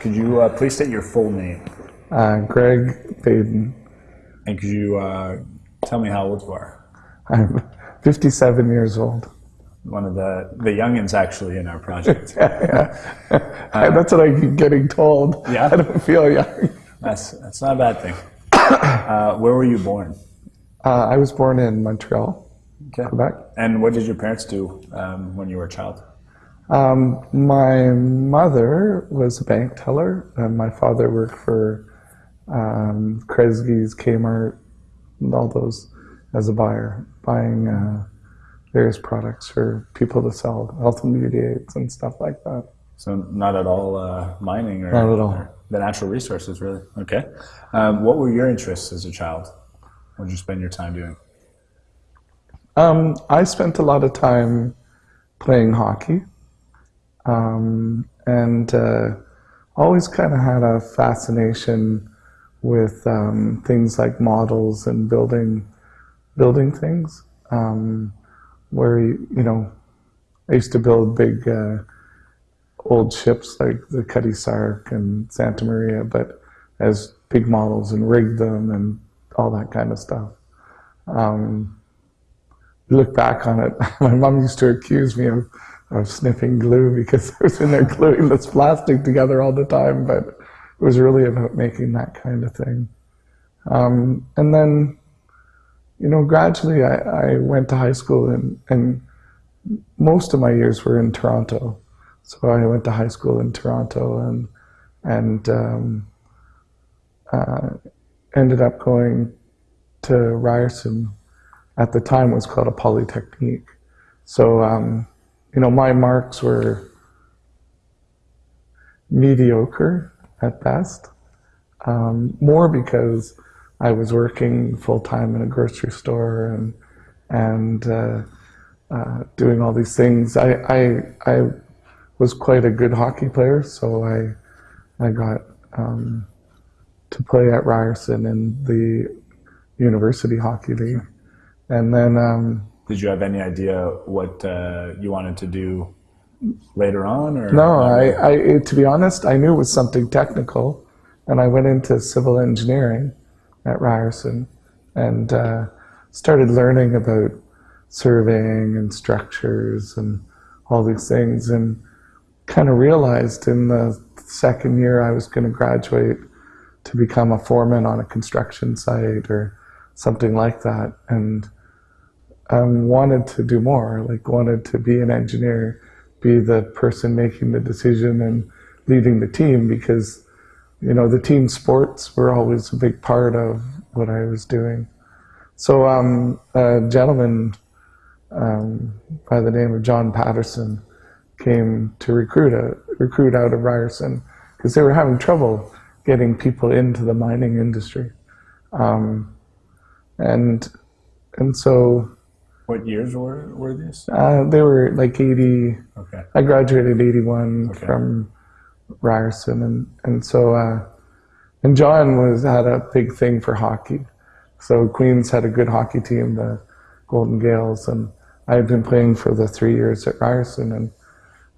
Could you uh, please state your full name? Uh, Greg Baiden. And could you uh, tell me how old you are? I'm 57 years old. One of the, the youngins actually in our project. yeah, yeah. that's what I keep getting told. Yeah? I don't feel young. That's, that's not a bad thing. Uh, where were you born? Uh, I was born in Montreal, Okay. Quebec. And what did your parents do um, when you were a child? Um, my mother was a bank teller, and my father worked for um, Kresge's, Kmart, and all those as a buyer, buying uh, various products for people to sell, health and beauty aids and stuff like that. So not at all uh, mining or, Not at all. or the natural resources, really. Okay. Um, what were your interests as a child? What did you spend your time doing? Um, I spent a lot of time playing hockey, um, and uh, always kind of had a fascination with um, things like models and building building things. Um, where you know, I used to build big uh, old ships like the Cutty Sark and Santa Maria, but as big models and rig them and all that kind of stuff. Um, look back on it, my mom used to accuse me of, of sniffing glue because I was in there gluing this plastic together all the time, but it was really about making that kind of thing. Um, and then, you know, gradually I, I went to high school and, and most of my years were in Toronto. So I went to high school in Toronto and, and um, uh, ended up going to Ryerson at the time was called a polytechnique. So, um, you know, my marks were mediocre at best, um, more because I was working full time in a grocery store and and uh, uh, doing all these things. I, I I was quite a good hockey player, so I I got um, to play at Ryerson in the university hockey league. And then, um, Did you have any idea what uh, you wanted to do later on? Or no, I, I, to be honest, I knew it was something technical, and I went into civil engineering at Ryerson and uh, started learning about surveying and structures and all these things, and kind of realized in the second year I was going to graduate to become a foreman on a construction site or something like that, and um, wanted to do more, like wanted to be an engineer, be the person making the decision and leading the team because, you know, the team sports were always a big part of what I was doing. So um, a gentleman um, by the name of John Patterson came to recruit a recruit out of Ryerson because they were having trouble getting people into the mining industry, um, and and so What years were, were these? uh, they were like 80, Okay. I graduated 81 Okay. from Ryerson. And, and so, uh, and John was, had a big thing for hockey. So Queen's had a good hockey team, the Golden Gaels. And I had been playing for the three years at Ryerson and,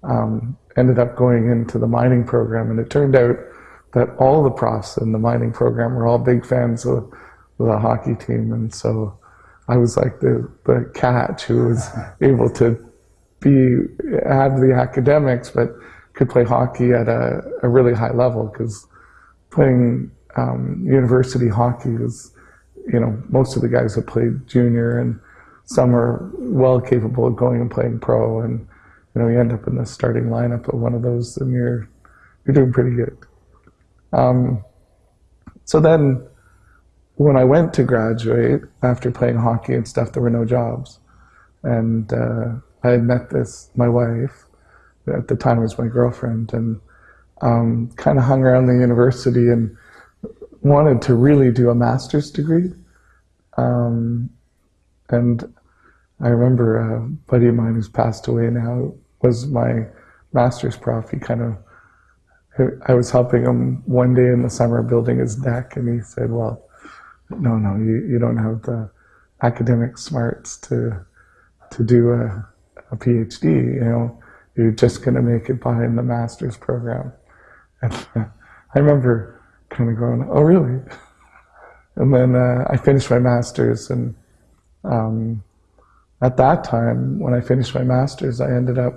um, ended up going into the mining program. And it turned out that all the profs in the mining program were all big fans of the hockey team. And so, I was like the, the catch who was able to be have the academics but could play hockey at a, a really high level because playing um, university hockey was you know most of the guys have played junior and some are well capable of going and playing pro and you know you end up in the starting lineup of one of those and you're you're doing pretty good. Um, so then when I went to graduate after playing hockey and stuff, there were no jobs. And uh, I had met this, my wife, at the time was my girlfriend, and um, kind of hung around the university and wanted to really do a master's degree. Um, and I remember a buddy of mine who's passed away now was my master's prof. He kind of, I was helping him one day in the summer building his deck, and he said, well, no, no, you, you don't have the academic smarts to to do a, a PhD. You know, you're just going to make it by in the master's program. And I remember kind of going, "Oh, really?" And then uh, I finished my master's, and um, at that time, when I finished my master's, I ended up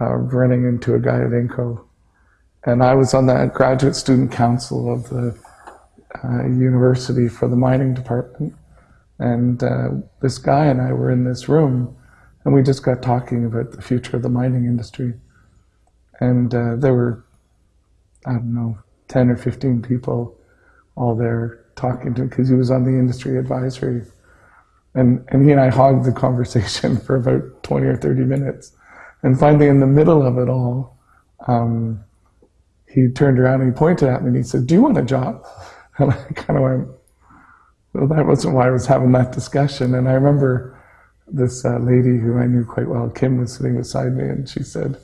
uh, running into a guy at Inco, and I was on the graduate student council of the uh, university for the mining department. And uh, this guy and I were in this room, and we just got talking about the future of the mining industry. And uh, there were, I don't know, 10 or 15 people all there talking to him because he was on the industry advisory. And, and he and I hogged the conversation for about 20 or 30 minutes. And finally, in the middle of it all, um, he turned around and he pointed at me and he said, Do you want a job? And I kind of went, Well, that wasn't why I was having that discussion. And I remember this uh, lady who I knew quite well, Kim, was sitting beside me and she said,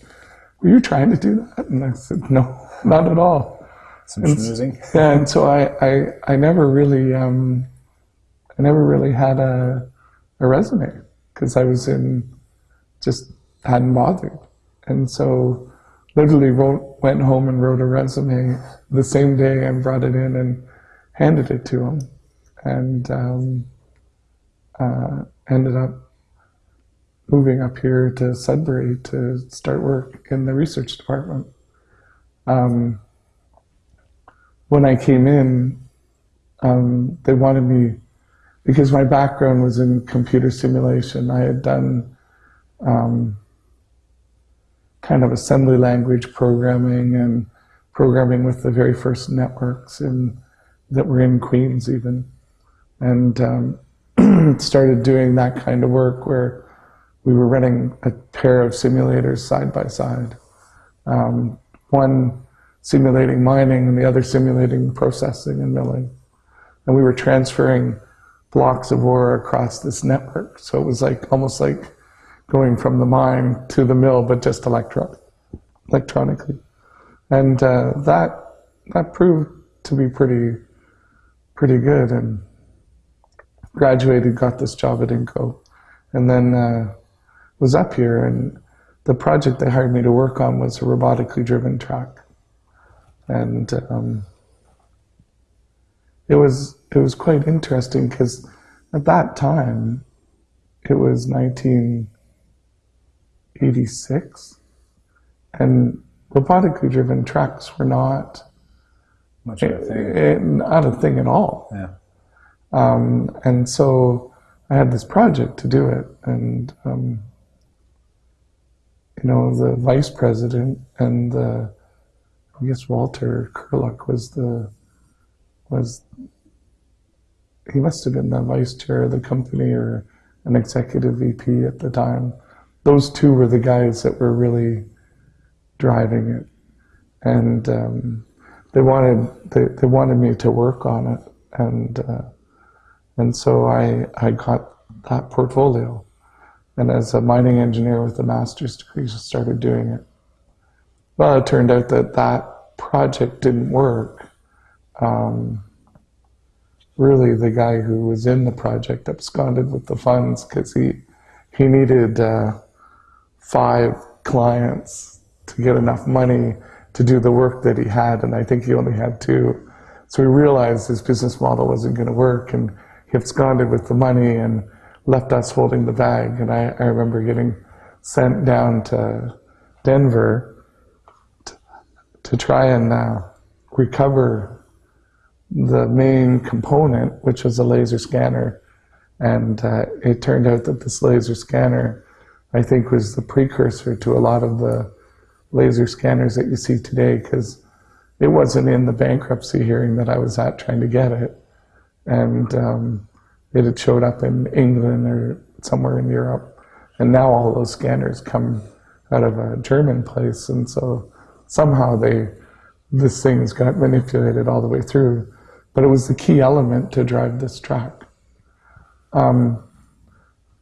Were you trying to do that? And I said, No, not at all. Some schmoozing. Yeah, and so I, I, I never really, um, I never really had a, a resume because I was in, just hadn't bothered. And so literally wrote, went home and wrote a resume the same day and brought it in and handed it to him. And um, uh, ended up moving up here to Sudbury to start work in the research department. Um, when I came in, um, they wanted me, because my background was in computer simulation, I had done um, kind of assembly language programming and programming with the very first networks in, that were in Queen's even. And um, started doing that kind of work where we were running a pair of simulators side by side. Um, one simulating mining and the other simulating processing and milling. And we were transferring blocks of ore across this network. So it was like almost like going from the mine to the mill, but just electro- electronically. And uh, that that proved to be pretty pretty good. And graduated, got this job at Inco, and then uh, was up here. And the project they hired me to work on was a robotically driven track, and um, it was it was quite interesting because at that time it was 1986 and robotically driven tracks were not Much of a thing. eh, not a thing at all Yeah. um, and so I had this project to do it, and um, you know the vice president and the, I guess Walter Curlook was the was he must have been the vice chair of the company or an executive VP at the time. Those two were the guys that were really driving it, and um, they wanted they, they wanted me to work on it, and. Uh, and so I, I got that portfolio. And as a mining engineer with a master's degree, just started doing it. Well, it turned out that that project didn't work. Um, really, the guy who was in the project absconded with the funds because he, he needed uh, five clients to get enough money to do the work that he had, and I think he only had two. So he realized his business model wasn't going to work, and he absconded with the money and left us holding the bag. And I, I remember getting sent down to Denver to, to try and uh, recover the main component, which was a laser scanner. And uh, it turned out that this laser scanner, I think, was the precursor to a lot of the laser scanners that you see today, because it wasn't in the bankruptcy hearing that I was at trying to get it and um, it had showed up in England or somewhere in Europe. And now all those scanners come out of a German place, and so somehow they this thing's got manipulated all the way through. But it was the key element to drive this truck. Um,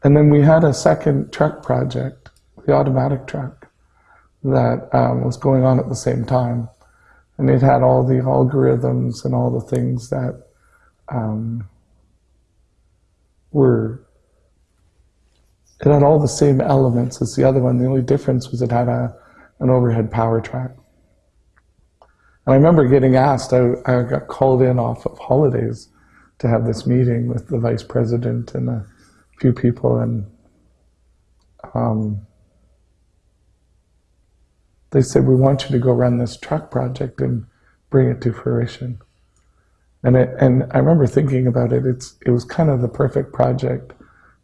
and then we had a second truck project, the automatic truck, that um, was going on at the same time, and it had all the algorithms and all the things that um, were it had all the same elements as the other one. The only difference was it had a an overhead power track. And I remember getting asked, I, I got called in off of holidays to have this meeting with the vice president and a few people, and um, they said, We want you to go run this truck project and bring it to fruition. And, it, and I remember thinking about it, it's, it was kind of the perfect project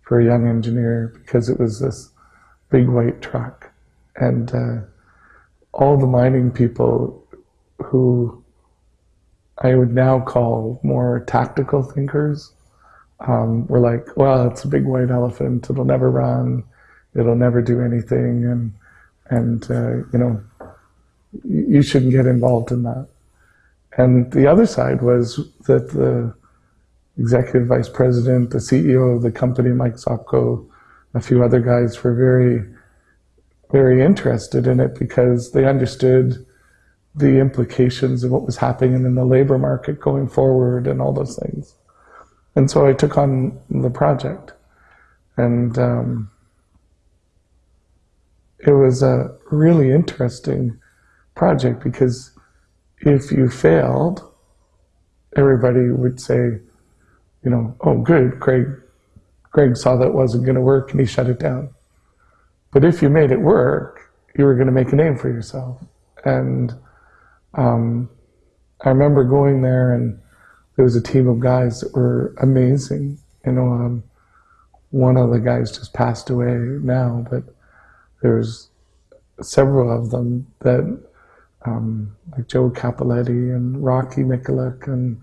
for a young engineer because it was this big white truck. And uh, all the mining people who I would now call more tactical thinkers um, were like, well, it's a big white elephant. It'll never run. It'll never do anything. And, and uh, you know, you shouldn't get involved in that. And the other side was that the executive vice president, the CEO of the company, Mike Sopko, a few other guys were very, very interested in it because they understood the implications of what was happening in the labor market going forward and all those things. And so I took on the project. And um, it was a really interesting project because if you failed, everybody would say, you know, oh, good, Craig, Craig saw that wasn't going to work and he shut it down. But if you made it work, you were going to make a name for yourself. And um, I remember going there and there was a team of guys that were amazing. You know, um, one of the guys just passed away now, but there's several of them that um, like Joe Capoletti and Rocky Mikulik and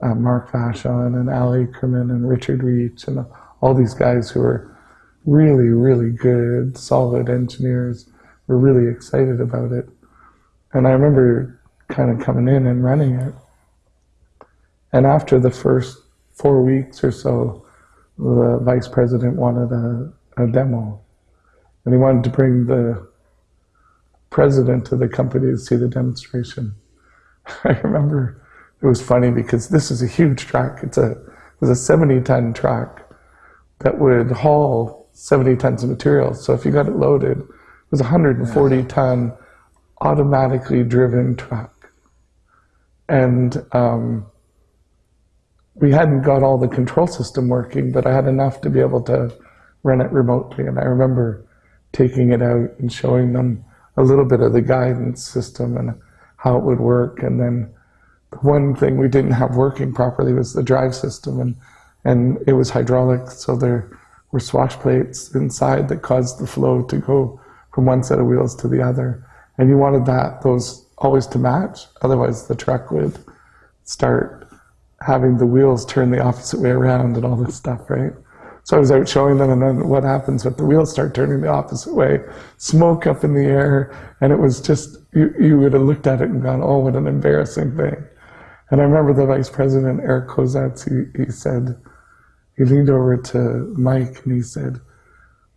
uh, Mark Vachon and Ali Kerman and Richard Reach and all these guys who are really, really good, solid engineers were really excited about it. And I remember kind of coming in and running it. And after the first four weeks or so, the vice president wanted a, a demo. And he wanted to bring the president of the company to see the demonstration. I remember it was funny because this is a huge truck. It's a it was a 70 ton truck that would haul 70 tons of material. So if you got it loaded, it was a 140 ton automatically driven truck. And um, we hadn't got all the control system working, but I had enough to be able to run it remotely. And I remember taking it out and showing them a little bit of the guidance system and how it would work. And then the one thing we didn't have working properly was the drive system, and and it was hydraulic, so there were swash plates inside that caused the flow to go from one set of wheels to the other. And you wanted that those always to match, otherwise the truck would start having the wheels turn the opposite way around and all this stuff, right? So I was out showing them, and then what happens But the wheels start turning the opposite way? Smoke up in the air, and it was just, you, you would have looked at it and gone, oh, what an embarrassing thing. And I remember the vice president, Eric Kozats, he, he said, he leaned over to Mike and he said,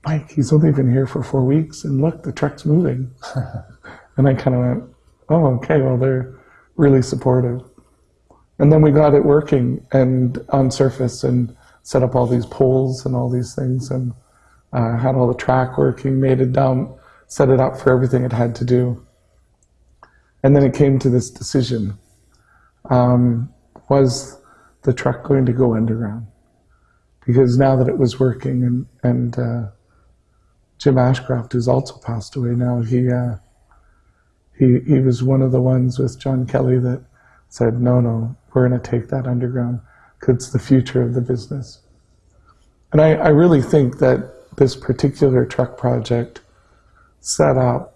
Mike, he's only been here for four weeks, and look, the truck's moving. and I kind of went, oh, okay, well, they're really supportive. And then we got it working and on surface, and set up all these poles and all these things and uh, had all the track working, made it down, set it up for everything it had to do. And then it came to this decision. Um, was the truck going to go underground? Because now that it was working and, and uh, Jim Ashcroft, who's also passed away now, he, uh, he, he was one of the ones with John Kelly that said, no, no, we're going to take that underground it's the future of the business. And I, I really think that this particular truck project set up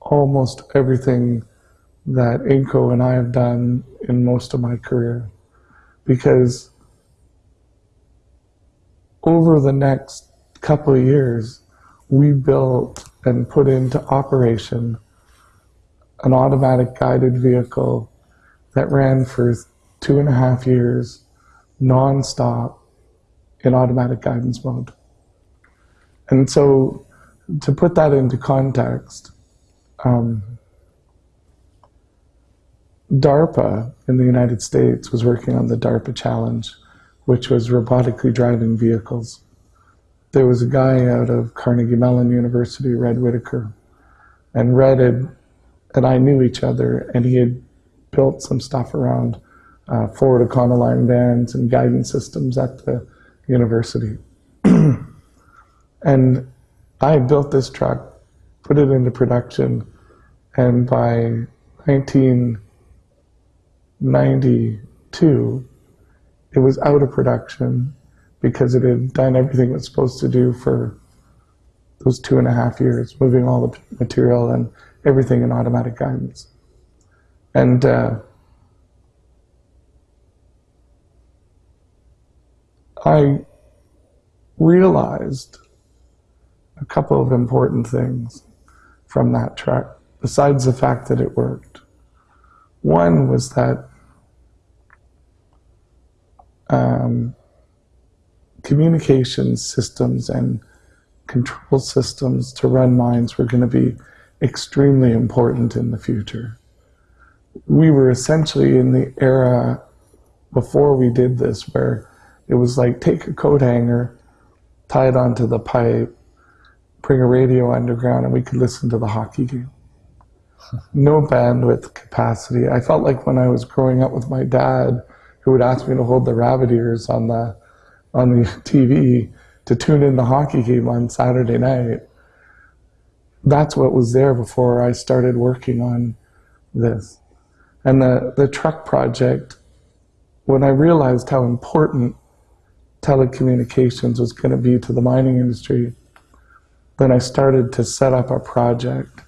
almost everything that Inco and I have done in most of my career. Because over the next couple of years, we built and put into operation an automatic guided vehicle that ran for two and a half years nonstop in automatic guidance mode. And so to put that into context, um, DARPA in the United States was working on the DARPA challenge, which was robotically driving vehicles. There was a guy out of Carnegie Mellon University, Red Whittaker, and Red had, and I knew each other, and he had built some stuff around uh, Ford Econoline bands and guidance systems at the university. and I built this truck, put it into production, and by 1992, it was out of production because it had done everything it was supposed to do for those two and a half years, moving all the material and everything in automatic guidance. And uh, I realized a couple of important things from that truck, besides the fact that it worked. One was that um, communication systems and control systems to run mines were going to be extremely important in the future. We were essentially in the era before we did this where it was like take a coat hanger, tie it onto the pipe, bring a radio underground, and we could listen to the hockey game. No bandwidth capacity. I felt like when I was growing up with my dad, who would ask me to hold the rabbit ears on the on the TV to tune in the hockey game on Saturday night. That's what was there before I started working on this. And the, the truck project, when I realized how important telecommunications was going to be to the mining industry, then I started to set up a project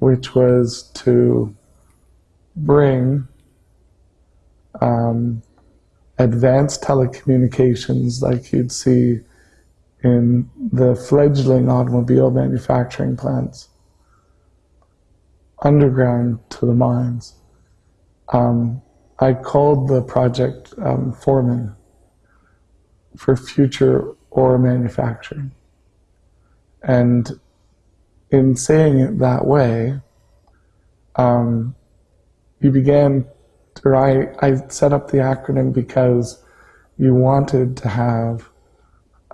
which was to bring um, advanced telecommunications like you'd see in the fledgling automobile manufacturing plants underground to the mines. Um, I called the project um, Foreman for future ore manufacturing. And in saying it that way, um, you began, or I, I set up the acronym because you wanted to have,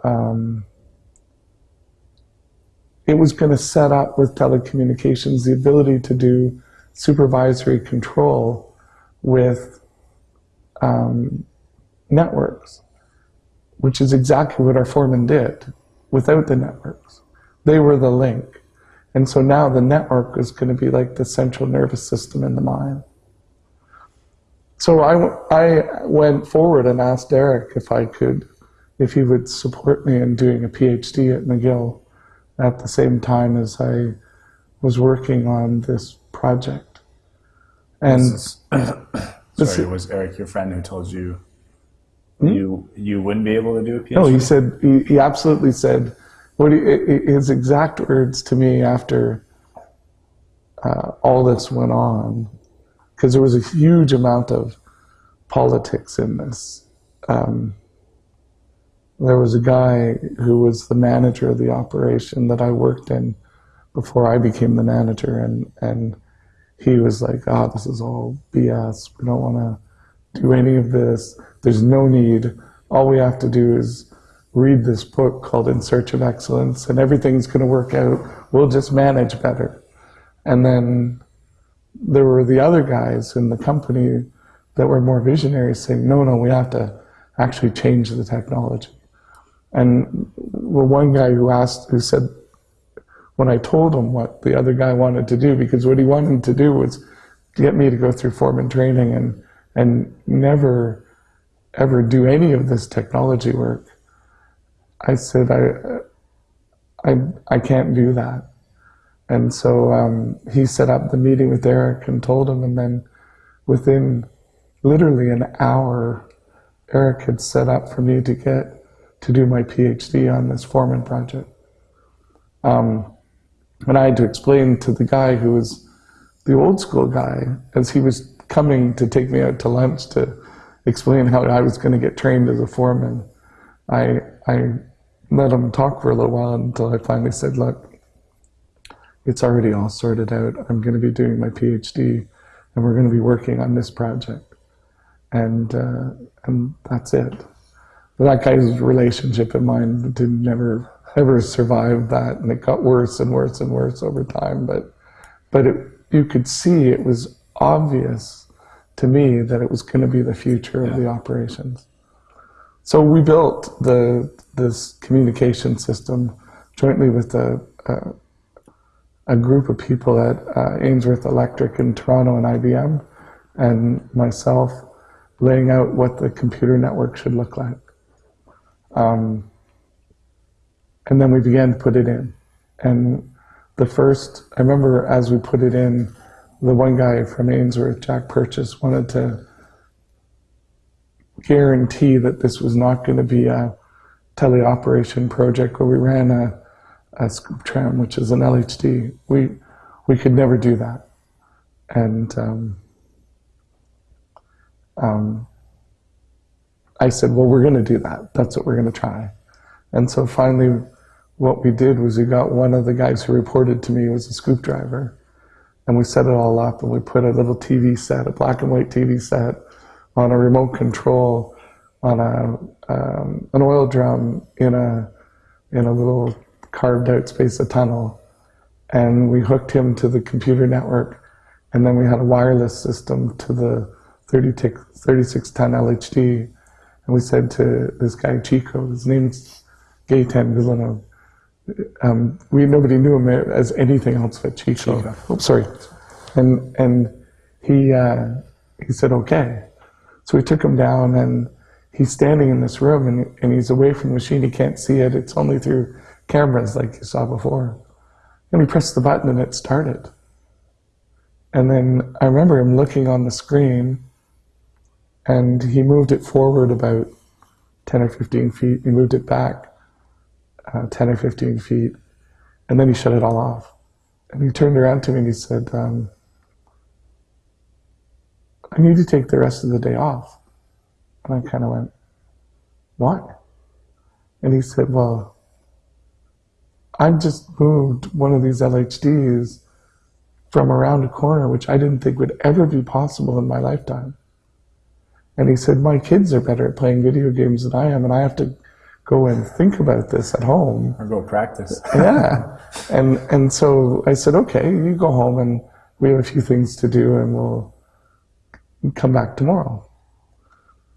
um, it was going to set up with telecommunications the ability to do supervisory control with um, networks which is exactly what our foreman did without the networks. They were the link. And so now the network is going to be like the central nervous system in the mind. So I, I went forward and asked Eric if I could, if he would support me in doing a PhD at McGill at the same time as I was working on this project. And sorry, it was Eric your friend who told you Hmm? You you wouldn't be able to do a PhD. No, he said he, he absolutely said what he, his exact words to me after uh, all this went on, because there was a huge amount of politics in this. Um, there was a guy who was the manager of the operation that I worked in before I became the manager, and and he was like, "Ah, oh, this is all BS. We don't want to do any of this." There's no need. All we have to do is read this book called In Search of Excellence, and everything's going to work out. We'll just manage better. And then there were the other guys in the company that were more visionary saying, no, no, we have to actually change the technology. And well, one guy who asked, who said, when I told him what the other guy wanted to do, because what he wanted to do was get me to go through foreman training and, and never ever do any of this technology work. I said, I, I, I can't do that. And so um, he set up the meeting with Eric and told him, and then within literally an hour, Eric had set up for me to get to do my PhD on this Foreman project. Um, and I had to explain to the guy who was the old school guy, as he was coming to take me out to lunch to explain how I was going to get trained as a foreman. I, I let him talk for a little while until I finally said, look, it's already all sorted out. I'm going to be doing my PhD and we're going to be working on this project. And, uh, and that's it. That guy's relationship and mine did never ever survive that and it got worse and worse and worse over time. But, but it, you could see it was obvious to me that it was going to be the future of the operations. So we built the this communication system jointly with a, a, a group of people at uh, Ainsworth Electric in Toronto and IBM, and myself laying out what the computer network should look like. Um, and then we began to put it in. And the first, I remember as we put it in, the one guy from Ainsworth, Jack Purchase, wanted to guarantee that this was not going to be a teleoperation project where we ran a, a scoop tram, which is an LHD. We, we could never do that. And um, um, I said, well, we're going to do that. That's what we're going to try. And so finally, what we did was we got one of the guys who reported to me was a scoop driver. And we set it all up and we put a little TV set, a black and white TV set on a remote control on a, um, an oil drum in a, in a little carved out space a tunnel. And we hooked him to the computer network. And then we had a wireless system to the 36 ton LHD. And we said to this guy, Chico, his name's Gaetan Villeneuve. Um, we nobody knew him as anything else but Chico. Chico. Oh, sorry. And and he uh, he said okay. So we took him down, and he's standing in this room, and and he's away from the machine. He can't see it. It's only through cameras, like you saw before. And he pressed the button, and it started. And then I remember him looking on the screen, and he moved it forward about 10 or 15 feet. He moved it back uh, 10 or 15 feet, and then he shut it all off. And he turned around to me and he said, um, I need to take the rest of the day off. And I kind of went, What? And he said, Well, I just moved one of these LHDs from around a corner, which I didn't think would ever be possible in my lifetime. And he said, My kids are better at playing video games than I am, and I have to go and think about this at home. Or go practice. yeah. And and so I said, Okay, you go home and we have a few things to do and we'll come back tomorrow.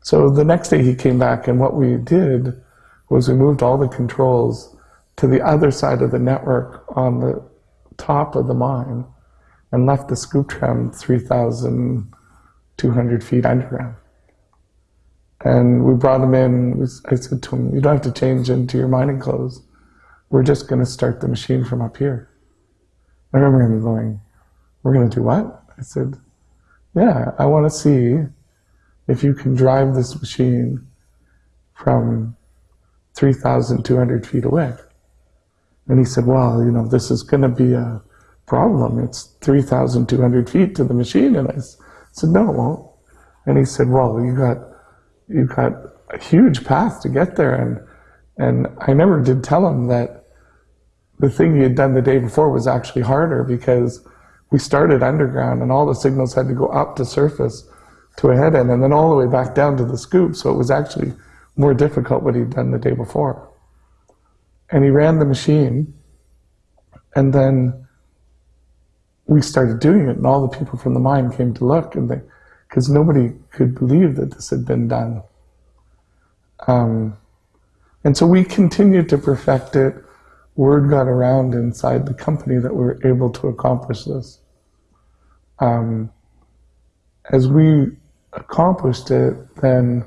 So the next day he came back and what we did was we moved all the controls to the other side of the network on the top of the mine and left the scoop tram 3,200 feet underground. And we brought him in. I said to him, You don't have to change into your mining clothes. We're just going to start the machine from up here. I remember him going, We're going to do what? I said, Yeah, I want to see if you can drive this machine from 3,200 feet away. And he said, Well, you know, this is going to be a problem. It's 3,200 feet to the machine. And I said, No, it won't. And he said, Well, you got you've got a huge path to get there. And, and I never did tell him that the thing he had done the day before was actually harder because we started underground and all the signals had to go up to surface to a head end and then all the way back down to the scoop. So it was actually more difficult what he'd done the day before. And he ran the machine and then we started doing it and all the people from the mine came to look and they, because nobody could believe that this had been done. Um, and so we continued to perfect it. Word got around inside the company that we were able to accomplish this. Um, as we accomplished it, then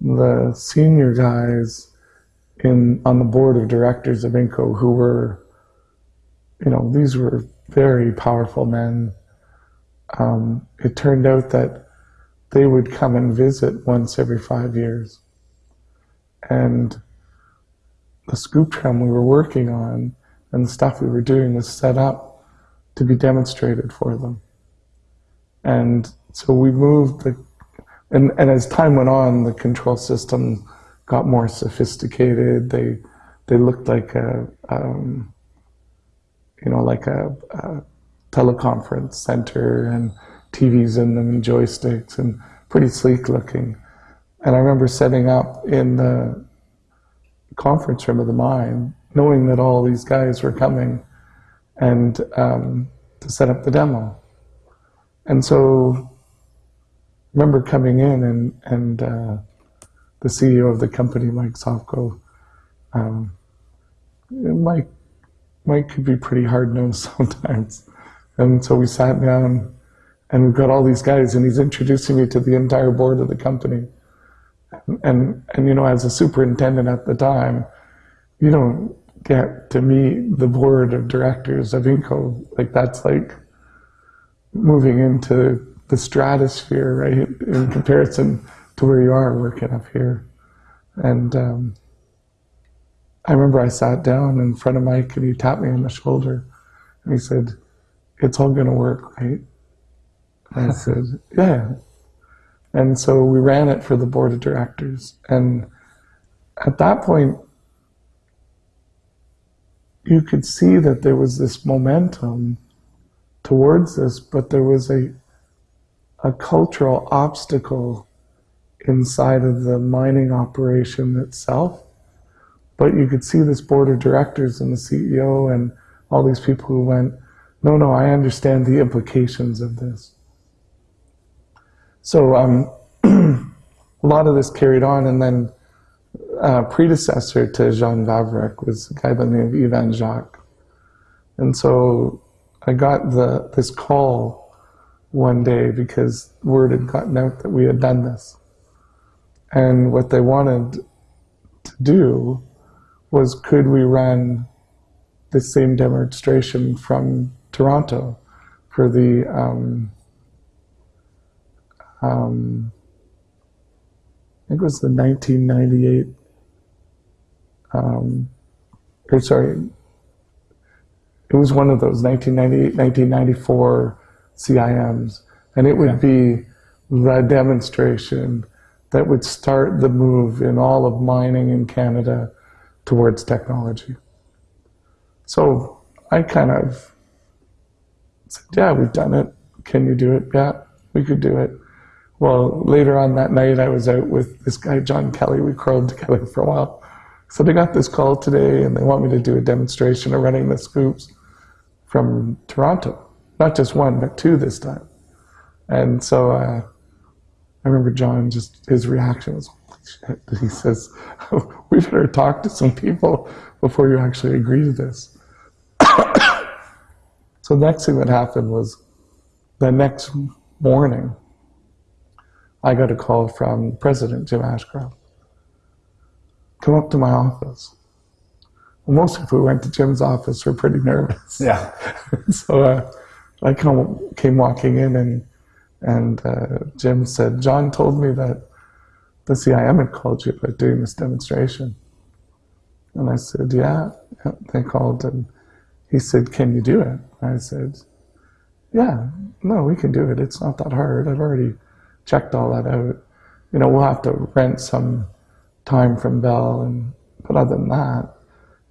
the senior guys in on the board of directors of Inco, who were, you know, these were very powerful men um, it turned out that they would come and visit once every five years. And the Scooptram we were working on and the stuff we were doing was set up to be demonstrated for them. And so we moved the, and, and as time went on, the control system got more sophisticated. They, they looked like a, um, you know, like a, a teleconference center and TVs in them and joysticks and pretty sleek looking. And I remember setting up in the conference room of the mine, knowing that all these guys were coming and um, to set up the demo. And so I remember coming in and, and uh, the CEO of the company, Mike Sopko, um, Mike, Mike could be pretty hard nosed sometimes. And so we sat down and we've got all these guys and he's introducing me to the entire board of the company. And, and you know, as a superintendent at the time, you don't get to meet the board of directors of Inco. Like that's like moving into the stratosphere, right, in comparison to where you are working up here. And um, I remember I sat down in front of Mike and he tapped me on the shoulder and he said, It's all going to work, right? I said, Yeah. And so we ran it for the board of directors. And at that point, you could see that there was this momentum towards this, but there was a a cultural obstacle inside of the mining operation itself. But you could see this board of directors and the CEO and all these people who went, no, no, I understand the implications of this. So um, a lot of this carried on, and then uh, predecessor to Jean Vavrek was a guy by the name of Ivan Jacques. And so I got the this call one day because word had gotten out that we had done this. And what they wanted to do was could we run the same demonstration from Toronto for the um, um, I think it was the 1998 um, or sorry it was one of those 1998 1994 CIMs and it would be the demonstration that would start the move in all of mining in Canada towards technology. So I kind of said, yeah, we've done it. Can you do it? Yeah, we could do it. Well, later on that night, I was out with this guy, John Kelly. We crawled together for a while. So they got this call today and they want me to do a demonstration of running the scoops from Toronto. Not just one, but two this time. And so uh, I remember John, just his reaction was, he says, we better talk to some people before you actually agree to this. So the next thing that happened was the next morning, I got a call from President Jim Ashcroft. Come up to my office. Well, most people who went to Jim's office were pretty nervous. Yeah. so uh, I come, came walking in and and uh, Jim said, John told me that the CIM had called you about doing this demonstration. And I said, yeah, yeah, they called. And he said, can you do it? I said, yeah, no, we can do it. It's not that hard. I've already checked all that out. You know, we'll have to rent some time from Bell. And, but other than that,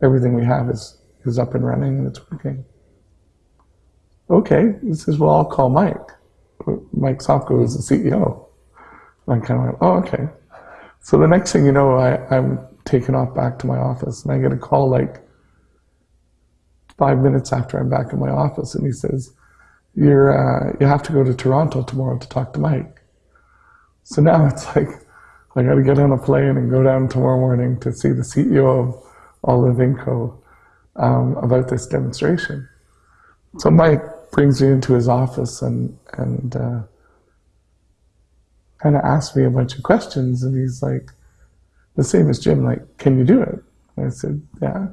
everything we have is, is up and running and it's working. Okay, he says, well, I'll call Mike. Mike Sopko is the CEO. I kind of went, oh, okay. So the next thing you know, I, I'm taken off back to my office, and I get a call like five minutes after I'm back in my office, and he says, "You're uh, you have to go to Toronto tomorrow to talk to Mike." So now it's like I got to get on a plane and go down tomorrow morning to see the CEO of of Inco um, about this demonstration. So Mike brings me into his office and and uh, kind of asks me a bunch of questions, and he's like, the same as Jim, like, can you do it? And I said, yeah.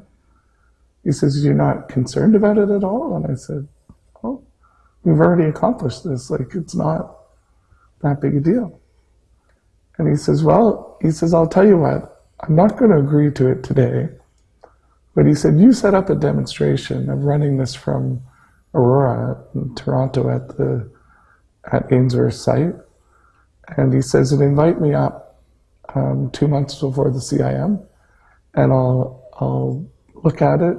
He says, you're not concerned about it at all? And I said, Well, we've already accomplished this. Like, it's not that big a deal. And he says, well, he says, I'll tell you what, I'm not going to agree to it today. But he said, you set up a demonstration of running this from Aurora in Toronto at the at Ainsworth site. And he says, and invite me up um, two months before the CIM, and I'll, I'll look at it,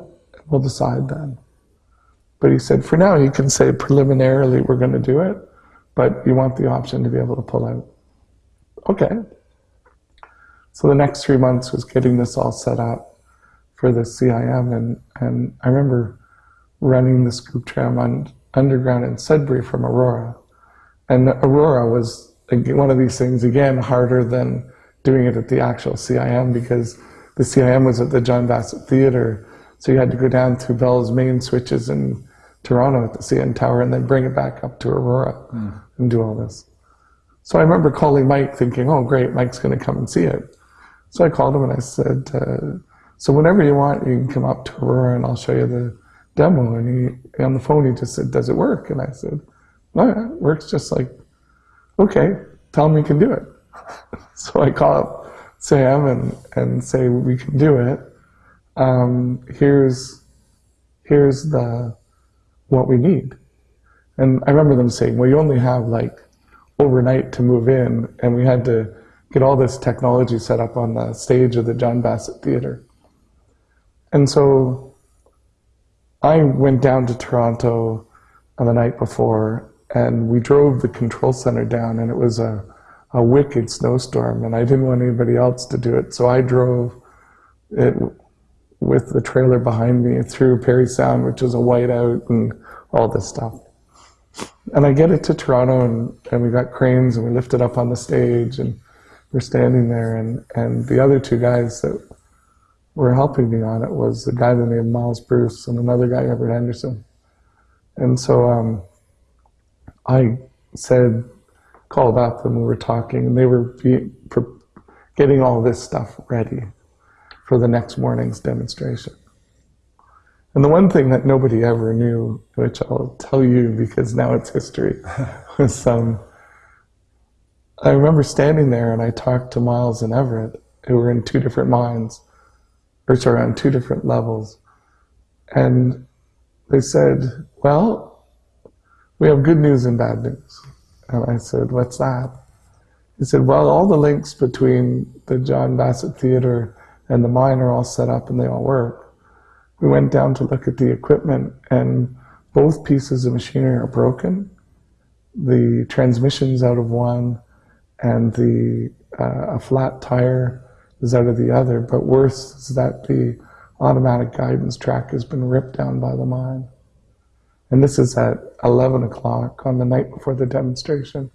we'll decide then. But he said, for now, you can say preliminarily we're going to do it, but you want the option to be able to pull out. Okay. So the next three months was getting this all set up for the CIM, and, and I remember running the scoop tram on underground in Sudbury from Aurora. And Aurora was one of these things, again, harder than doing it at the actual CIM because the CIM was at the John Bassett Theatre. So you had to go down to Bell's main switches in Toronto at the CN Tower and then bring it back up to Aurora and do all this. So I remember calling Mike thinking, oh, great, Mike's going to come and see it. So I called him and I said, uh, so whenever you want, you can come up to Aurora and I'll show you the demo. And he, on the phone, he just said, does it work? And I said, oh, yeah, it works just like, okay, tell him you can do it. so I call up Sam and, and say, we can do it. Um, here's, here's the, what we need. And I remember them saying, well, you only have like overnight to move in, and we had to get all this technology set up on the stage of the John Bassett Theatre. And so I went down to Toronto on the night before, and we drove the control center down, and it was a, a wicked snowstorm, and I didn't want anybody else to do it, so I drove it with the trailer behind me through Parry Sound, which is a whiteout, and all this stuff. And I get it to Toronto, and, and we got cranes, and we lift it up on the stage, and we're standing there, and, and the other two guys that were helping me on it was a guy named Miles Bruce and another guy, Everett Henderson. And so um, I said, called up, and we were talking, and they were getting all this stuff ready for the next morning's demonstration. And the one thing that nobody ever knew, which I'll tell you because now it's history, was um, I remember standing there and I talked to Miles and Everett, who were in two different mines, or sorry, on two different levels. And they said, Well, we have good news and bad news. And I said, What's that? He said, Well, all the links between the John Bassett Theatre and the mine are all set up and they all work. We went down to look at the equipment, and both pieces of machinery are broken. The transmission's out of one, and the uh, a flat tire is out of the other. But worse is that the automatic guidance track has been ripped down by the mine. And this is at 11 o'clock on the night before the demonstration.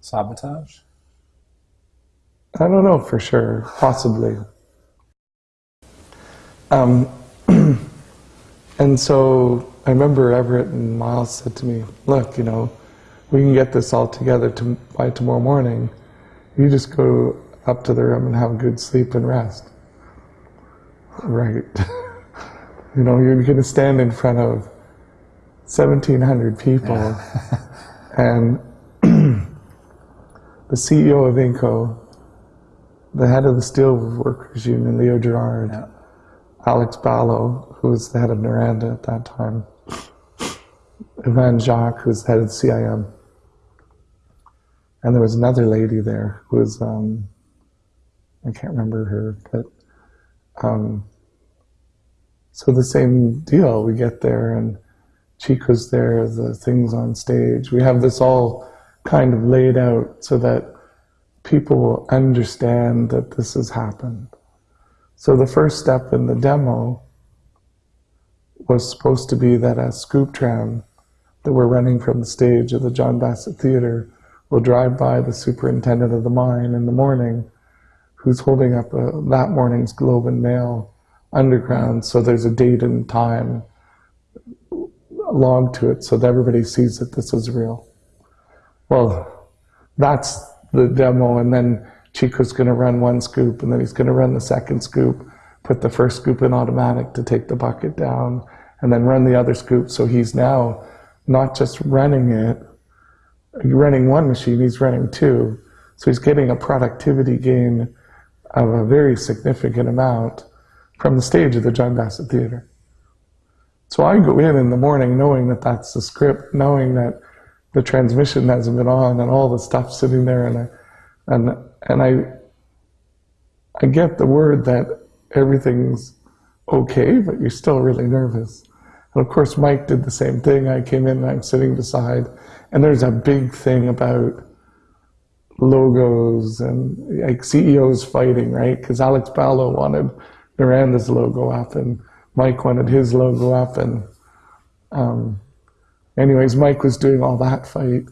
Sabotage? I don't know for sure, possibly. Um, and so I remember Everett and Miles said to me, look, you know, we can get this all together to, by tomorrow morning. You just go up to the room and have a good sleep and rest. Right. you know, you're going to stand in front of 1,700 people and the CEO of Inco, the head of the Steel Workers Union, Leo Gerard, Yeah. Alex Balogh, who was the head of Noranda at that time, Ivan Jacques, who was the head of CIM, and there was another lady there who was, um, I can't remember her, but um, so the same deal. We get there and Chico's there, the things on stage. We have this all kind of laid out so that people will understand that this has happened. So the first step in the demo was supposed to be that a scoop tram that we're running from the stage of the John Bassett Theatre will drive by the superintendent of the mine in the morning who's holding up a, that morning's Globe and Mail underground so there's a date and time logged to it so that everybody sees that this is real. Well, that's the demo, and then Chico's going to run one scoop, and then he's going to run the second scoop, put the first scoop in automatic to take the bucket down, and then run the other scoop. So he's now not just running it, running one machine, he's running two. So he's getting a productivity gain of a very significant amount from the stage of the John Bassett Theatre. So I go in in the morning knowing that that's the script, knowing that the transmission hasn't been on and all the stuff sitting there, and and and I I get the word that everything's okay, but you're still really nervous. And of course, Mike did the same thing. I came in and I'm sitting beside, and there's a big thing about logos and like CEOs fighting, right? Because Alex Balogh wanted Noranda's logo up, and Mike wanted his logo up, and um, anyways, Mike was doing all that fight,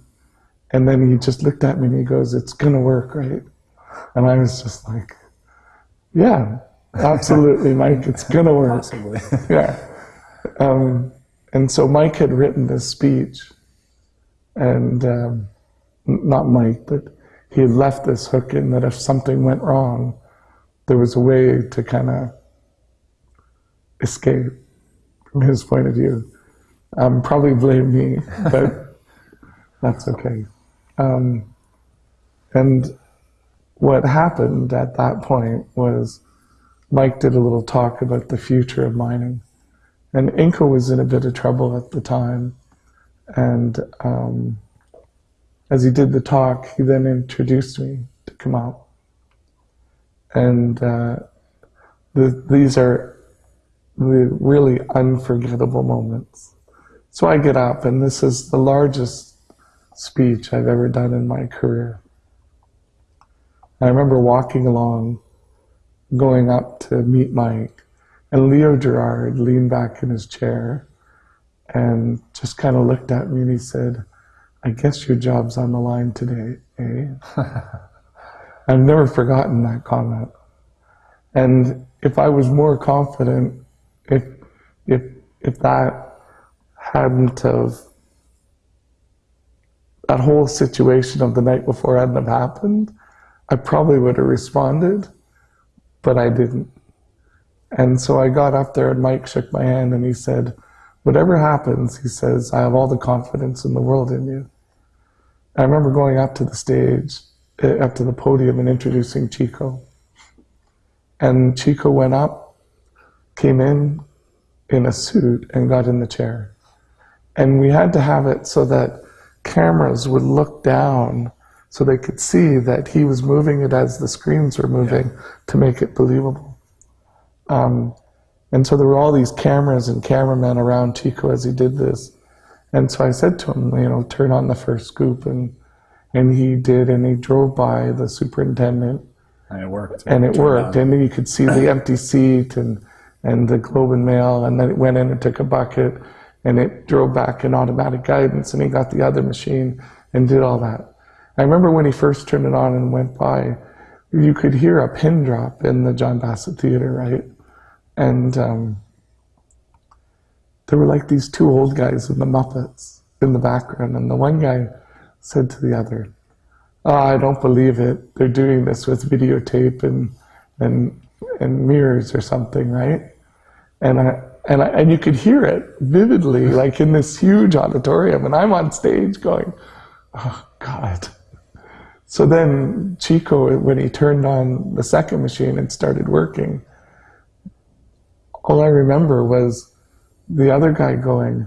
And then he just looked at me and he goes, It's going to work, right? And I was just like, Yeah, absolutely, Mike, it's going to work. Possibly. Yeah. Um, and so Mike had written this speech, and um, not Mike, but he had left this hook in that if something went wrong, there was a way to kind of escape from his point of view. Um, probably blame me, but that's okay. Um, and what happened at that point was Mike did a little talk about the future of mining. And Inco was in a bit of trouble at the time. And um, as he did the talk, he then introduced me to come out. And uh, the, these are the really unforgettable moments. So I get up, and this is the largest speech I've ever done in my career. I remember walking along, going up to meet Mike, and Leo Gerard leaned back in his chair and just kind of looked at me and he said, I guess your job's on the line today, eh? I've never forgotten that comment. And if I was more confident, if if if that hadn't have that whole situation of the night before hadn't have happened, I probably would have responded, but I didn't. And so I got up there and Mike shook my hand and he said, Whatever happens, he says, I have all the confidence in the world in you. I remember going up to the stage, uh, up to the podium and introducing Chico. And Chico went up, came in in a suit, and got in the chair. And we had to have it so that cameras would look down so they could see that he was moving it as the screens were moving to make it believable. Um, and so there were all these cameras and cameramen around Chico as he did this. And so I said to him, you know, turn on the first scoop. And, and he did, and he drove by the superintendent. And it worked. And it Turned worked. out. And then you could see the empty seat and, and the Globe and Mail. And then it went in and took a bucket and it drove back in automatic guidance. And he got the other machine and did all that. I remember when he first turned it on and went by, you could hear a pin drop in the John Bassett Theater, right? And um, there were like these two old guys in the Muppets in the background, and the one guy said to the other, oh, "I don't believe it. They're doing this with videotape and and and mirrors or something, right?" And I and I, and you could hear it vividly, like in this huge auditorium, and I'm on stage going, "Oh God." So then Chico, when he turned on the second machine and started working, all I remember was the other guy going,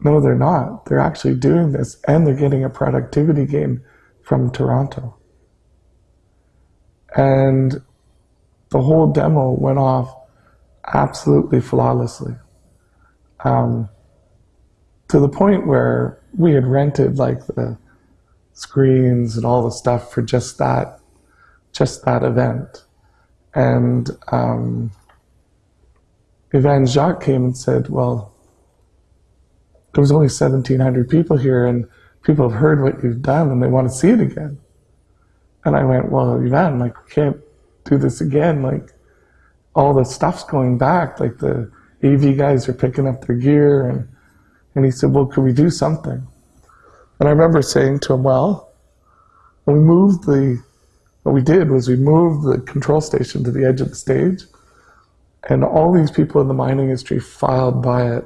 No, they're not. They're actually doing this and they're getting a productivity gain from Toronto. And the whole demo went off absolutely flawlessly. Um, to the point where we had rented like the screens and all the stuff for just that, just that event. And um, Jacques came and said, "Well, there was only 1,700 people here, and people have heard what you've done, and they want to see it again." And I went, "Well, Ivan, like we can't do this again. Like all the stuff's going back. Like the AV guys are picking up their gear, and and he said, "Well, could we do something?" And I remember saying to him, "Well, we moved the." What we did was we moved the control station to the edge of the stage, and all these people in the mining industry filed by it.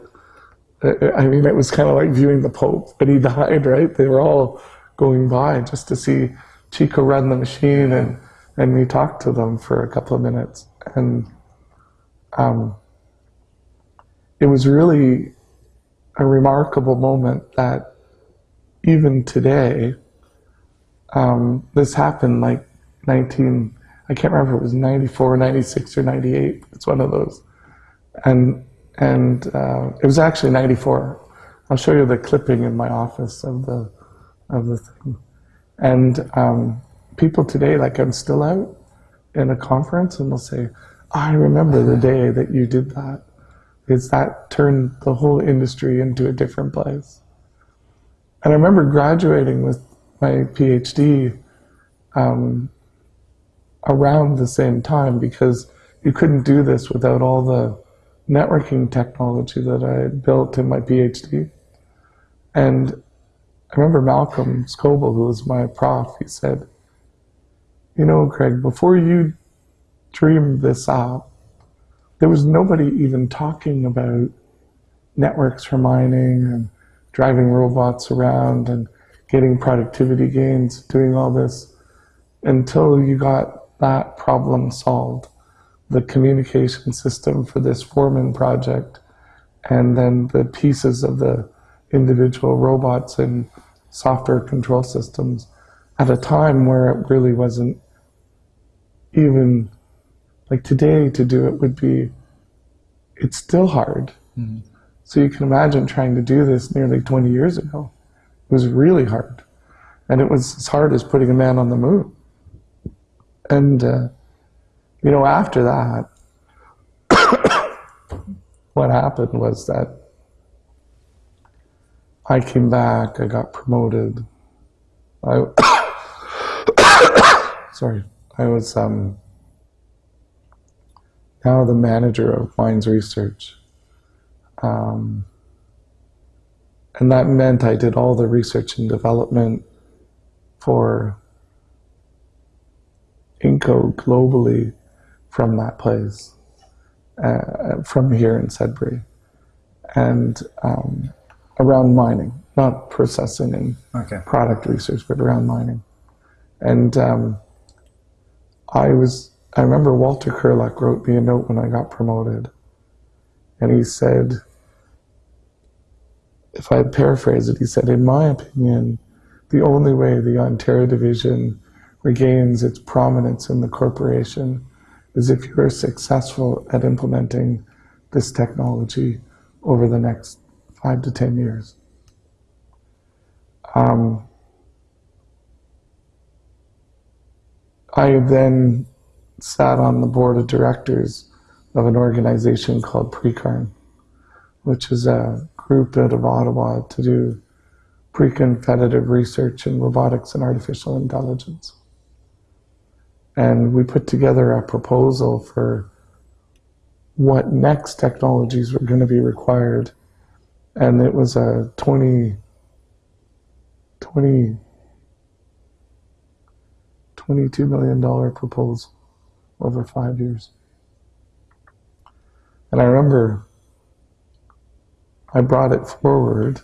I- mean, it was kind of like viewing the Pope, but he died, right? They were all going by just to see Chico run the machine, and and we talked to them for a couple of minutes, and um, it was really a remarkable moment that even today, um, this happened like 19, I can't remember if it was 94, 96, or 98. It's one of those. And, and uh, it was actually 94. I'll show you the clipping in my office of the, of the thing. And um, people today, like I'm still out in a conference and they'll say, I remember the day that you did that. It's that turned the whole industry into a different place. And I remember graduating with my PhD um, around the same time because you couldn't do this without all the networking technology that I had built in my PhD. And I remember Malcolm Scoble, who was my prof, he said, You know, Craig, before you dreamed this up, there was nobody even talking about networks for mining and driving robots around and getting productivity gains, doing all this until you got that problem solved. The communication system for this Foreman project, and then the pieces of the individual robots and software control systems at a time where it really wasn't even like today to do it would be it's still hard mm-hmm. So you can imagine trying to do this nearly 20 years ago it was really hard and it was as hard as putting a man on the moon and uh, you know after that what happened was that I came back, I got promoted. I sorry, I was um, now the manager of mines research. Um, and that meant I did all the research and development for Inco globally from that place, uh, from here in Sudbury. And um, around mining, not processing and okay. product research, but around mining. And um, I was, I remember Walter Curlook wrote me a note when I got promoted. And he said, if I paraphrase it, he said, in my opinion, the only way the Ontario division regains its prominence in the corporation is if you are successful at implementing this technology over the next five to ten years. Um, I then sat on the board of directors of an organization called Precarn, which is a group out of Ottawa to do pre-competitive research in robotics and artificial intelligence. And we put together a proposal for what next technologies were going to be required and it was a 20, 20, $22 million proposal over five years. And I remember I brought it forward,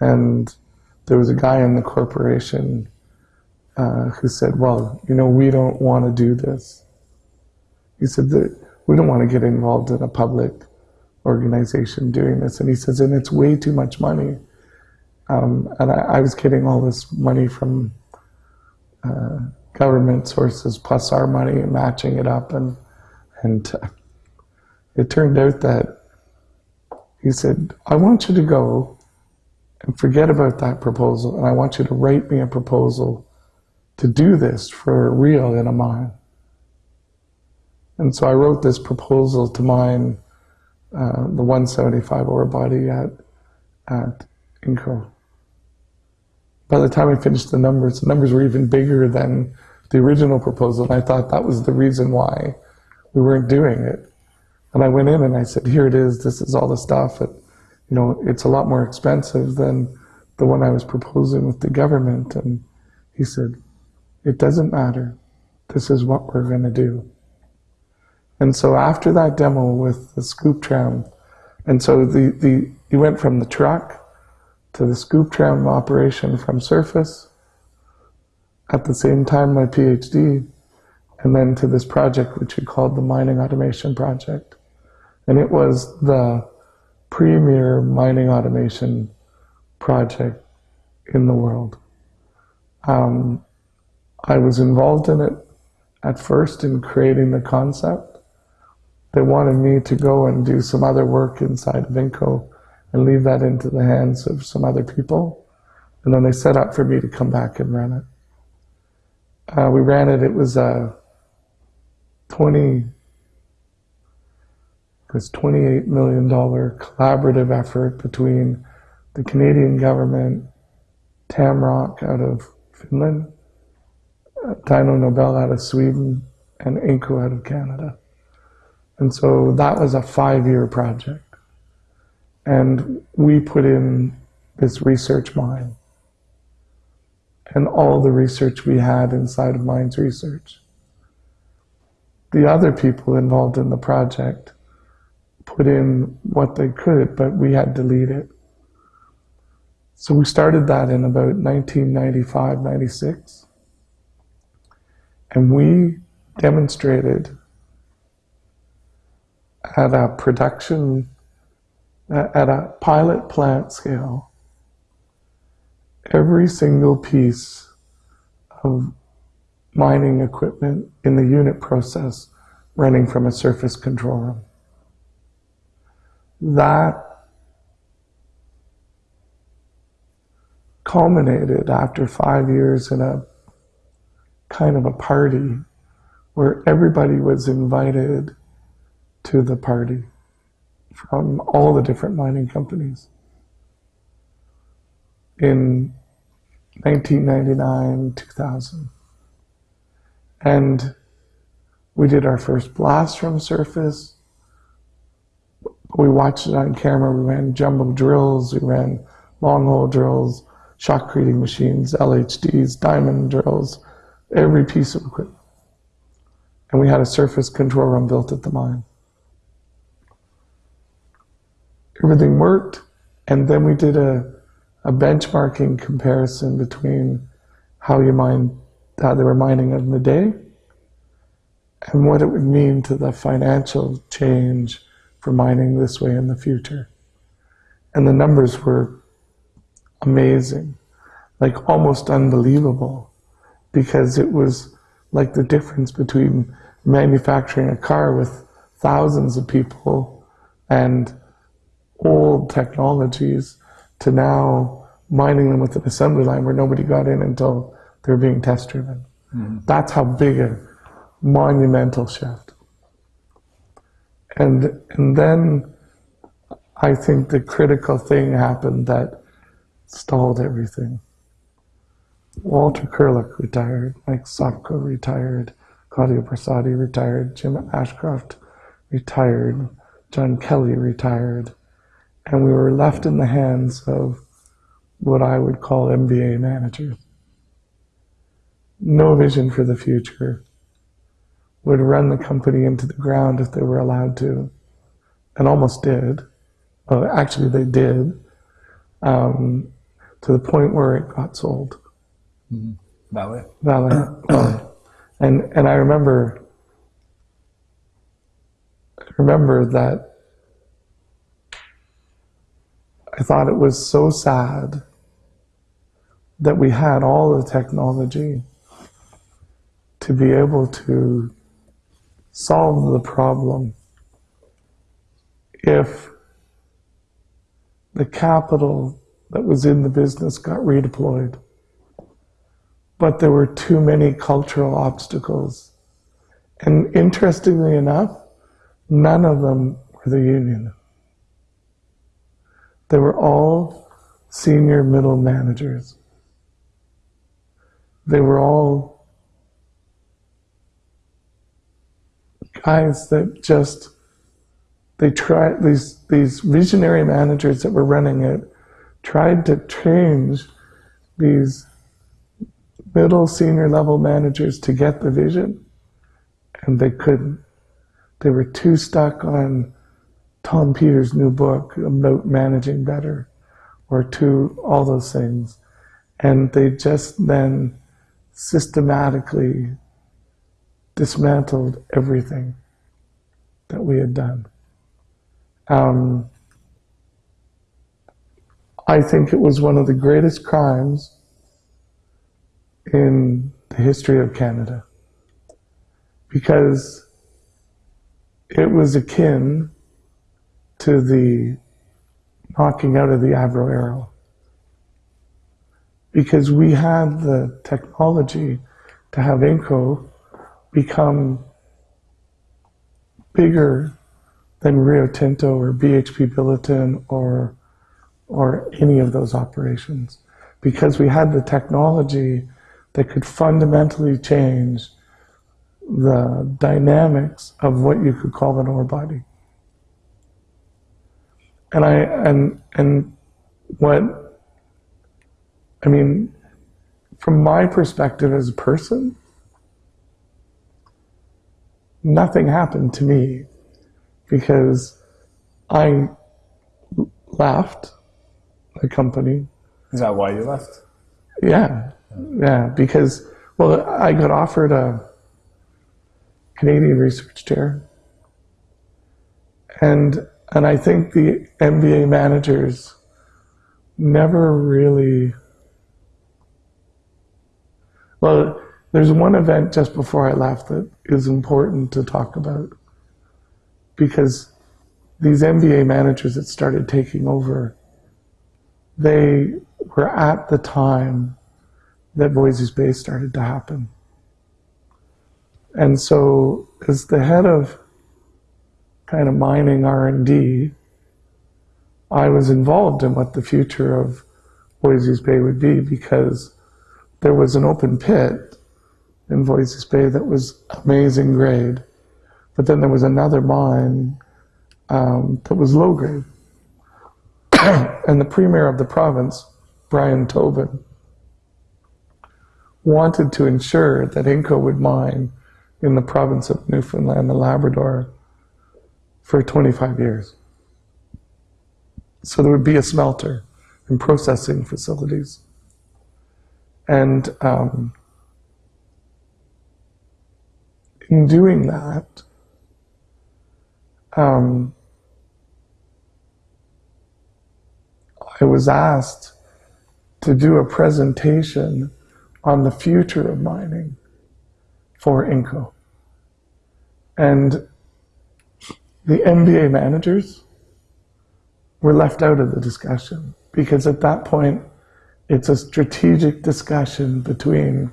and there was a guy in the corporation uh, who said, Well, you know, we don't want to do this. He said that we don't want to get involved in a public organization doing this. And he says, and it's way too much money. Um, and I, I, was getting all this money from uh, government sources plus our money and matching it up. And, and uh, it turned out that he said, I want you to go and forget about that proposal. And I want you to write me a proposal to do this for real in a mine. And so I wrote this proposal to mine uh, the 175 ore body at, at Inco. By the time I finished the numbers, the numbers were even bigger than the original proposal. And I thought that was the reason why we weren't doing it. And I went in and I said, here it is, this is all the stuff. And, you know, it's a lot more expensive than the one I was proposing with the government. And he said, it doesn't matter. This is what we're going to do. And so after that demo with the scoop tram, and so the, the you went from the truck to the scoop tram operation from surface, at the same time my PhD, and then to this project which we called the Mining Automation Project. And it was the premier mining automation project in the world. Um, I was involved in it at first in creating the concept, they wanted me to go and do some other work inside of Inco and leave that into the hands of some other people. And then they set up for me to come back and run it. Uh, we ran it, it was a 20, it was $28 million collaborative effort between the Canadian government, Tamrock out of Finland, uh, Dyno Nobel out of Sweden, and Inco out of Canada. And so that was a five year project. And we put in this research mine and all the research we had inside of Mines Research. The other people involved in the project put in what they could, but we had to lead it. So we started that in about 1995, 96. And we demonstrated at a production, at a pilot plant scale, every single piece of mining equipment in the unit process running from a surface control room. That culminated after five years in a kind of a party where everybody was invited to the party from all the different mining companies. In 1999, 2000. And we did our first blast from surface. We watched it on camera. We ran jumbo drills. We ran long hole drills, shotcreting machines, LHDs, diamond drills, every piece of equipment. And we had a surface control room built at the mine. Everything worked. And then we did a, a benchmarking comparison between how you mine, how they were mining in the day and what it would mean to the financial change for mining this way in the future. And the numbers were amazing, like almost unbelievable, because it was like the difference between manufacturing a car with thousands of people and old technologies to now mining them with an assembly line where nobody got in until they're being test driven. Mm-hmm. That's how big a monumental shift. And, and then I think the critical thing happened that stalled everything. Walter Curlook retired, Mike Sopko retired, Claudio Bersati retired, Jim Ashcroft retired, John Kelly retired, and we were left in the hands of what I would call MBA managers. No vision for the future, would run the company into the ground if they were allowed to, and almost did. Well, actually, they did, um, to the point where it got sold. Mm-hmm. Vale. Vale. and and I remember, I remember that I thought it was so sad that we had all the technology to be able to solve the problem if the capital that was in the business got redeployed. But there were too many cultural obstacles. And interestingly enough, none of them were the union. They were all senior middle managers. They were all guys that just they tried these these visionary managers that were running it tried to change these middle senior level managers to get the vision and they couldn't. They were too stuck on tom peters new book about managing better or to all those things. And they just then systematically dismantled everything that we had done. Um, I think it was one of the greatest crimes in the history of Canada because it was akin to the knocking out of the Avro Arrow. Because we had the technology to have Inco become bigger than Rio Tinto or BHP Billiton or or any of those operations because we had the technology that could fundamentally change the dynamics of what you could call an ore body. And I and and what I mean from my perspective as a person, nothing happened to me because I left the company. Is that why you left? Yeah, yeah, because well, I got offered a Canadian research chair, and and I think the MBA managers never really. Well, there's one event just before I left that is important to talk about because these MBA managers that started taking over, they were at the time that Voisey's Bay started to happen. And so as the head of kind of mining R&D, I was involved in what the future of Voisey's Bay would be because there was an open pit in Voisey's Bay that was amazing grade. But then there was another mine um, that was low grade. and the premier of the province, Brian Tobin, wanted to ensure that Inco would mine in the province of Newfoundland and Labrador for 25 years. So there would be a smelter and processing facilities. And um, in doing that, um, I was asked to do a presentation on the future of mining for Inco. And the MBA managers were left out of the discussion because at that point it's a strategic discussion between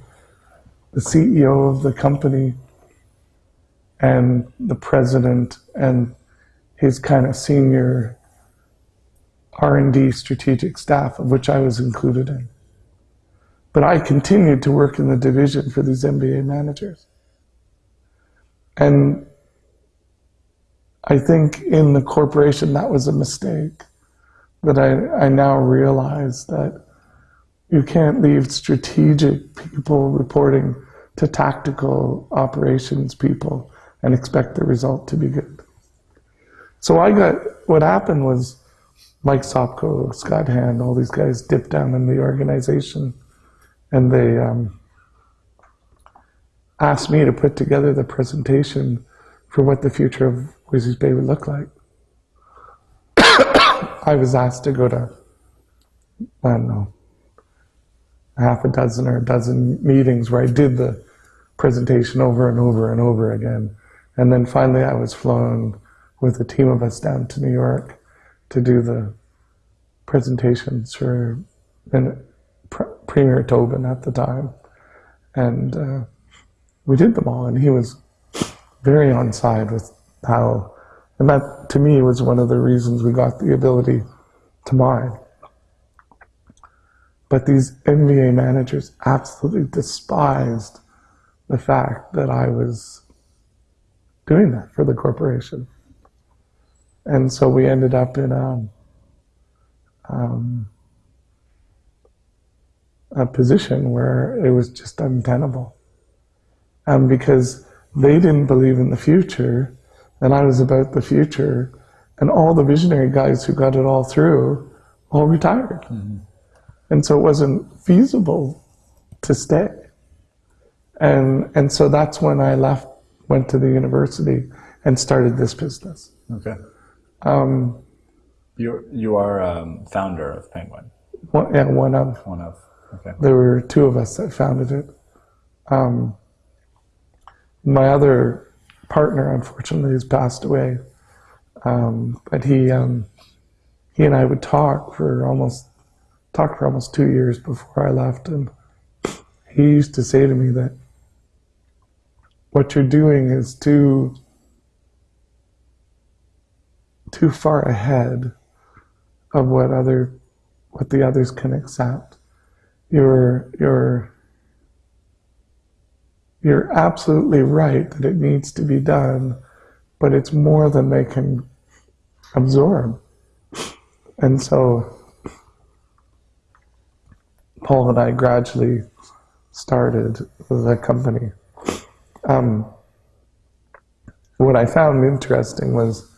the CEO of the company and the president and his kind of senior R&D strategic staff, of which I was included in. But I continued to work in the division for these MBA managers. And I think in the corporation that was a mistake that I, I now realize that you can't leave strategic people reporting to tactical operations people and expect the result to be good. So I got, what happened was Mike Sopko, Scott Hand, all these guys dipped down in the organization and they um, asked me to put together the presentation for what the future of Voisey's Bay would look like. I was asked to go to, I don't know, half a dozen or a dozen meetings where I did the presentation over and over and over again. And then finally I was flown with a team of us down to New York to do the presentations for Premier Tobin at the time. And uh, we did them all, and he was very on side with how, and that to me was one of the reasons we got the ability to mine. But these MBA managers absolutely despised the fact that I was doing that for the corporation. And so we ended up in a, um, a position where it was just untenable. Um, because they didn't believe in the future, and I was about the future, and all the visionary guys who got it all through all retired. Mm-hmm. And so it wasn't feasible to stay. And, and so that's when I left, went to the university and started this business. Okay. Um, you you are um, founder of Penguin. One, yeah, one of. One of. Okay. There were two of us that founded it. Um, my other partner, unfortunately, has passed away. Um, but he um, he and I would talk for almost talk for almost two years before I left, and he used to say to me that what you're doing is too too far ahead of what other what the others can accept. You're, you're, you're absolutely right that it needs to be done, but it's more than they can absorb. And so Paul and I gradually started the company. Um, what I found interesting was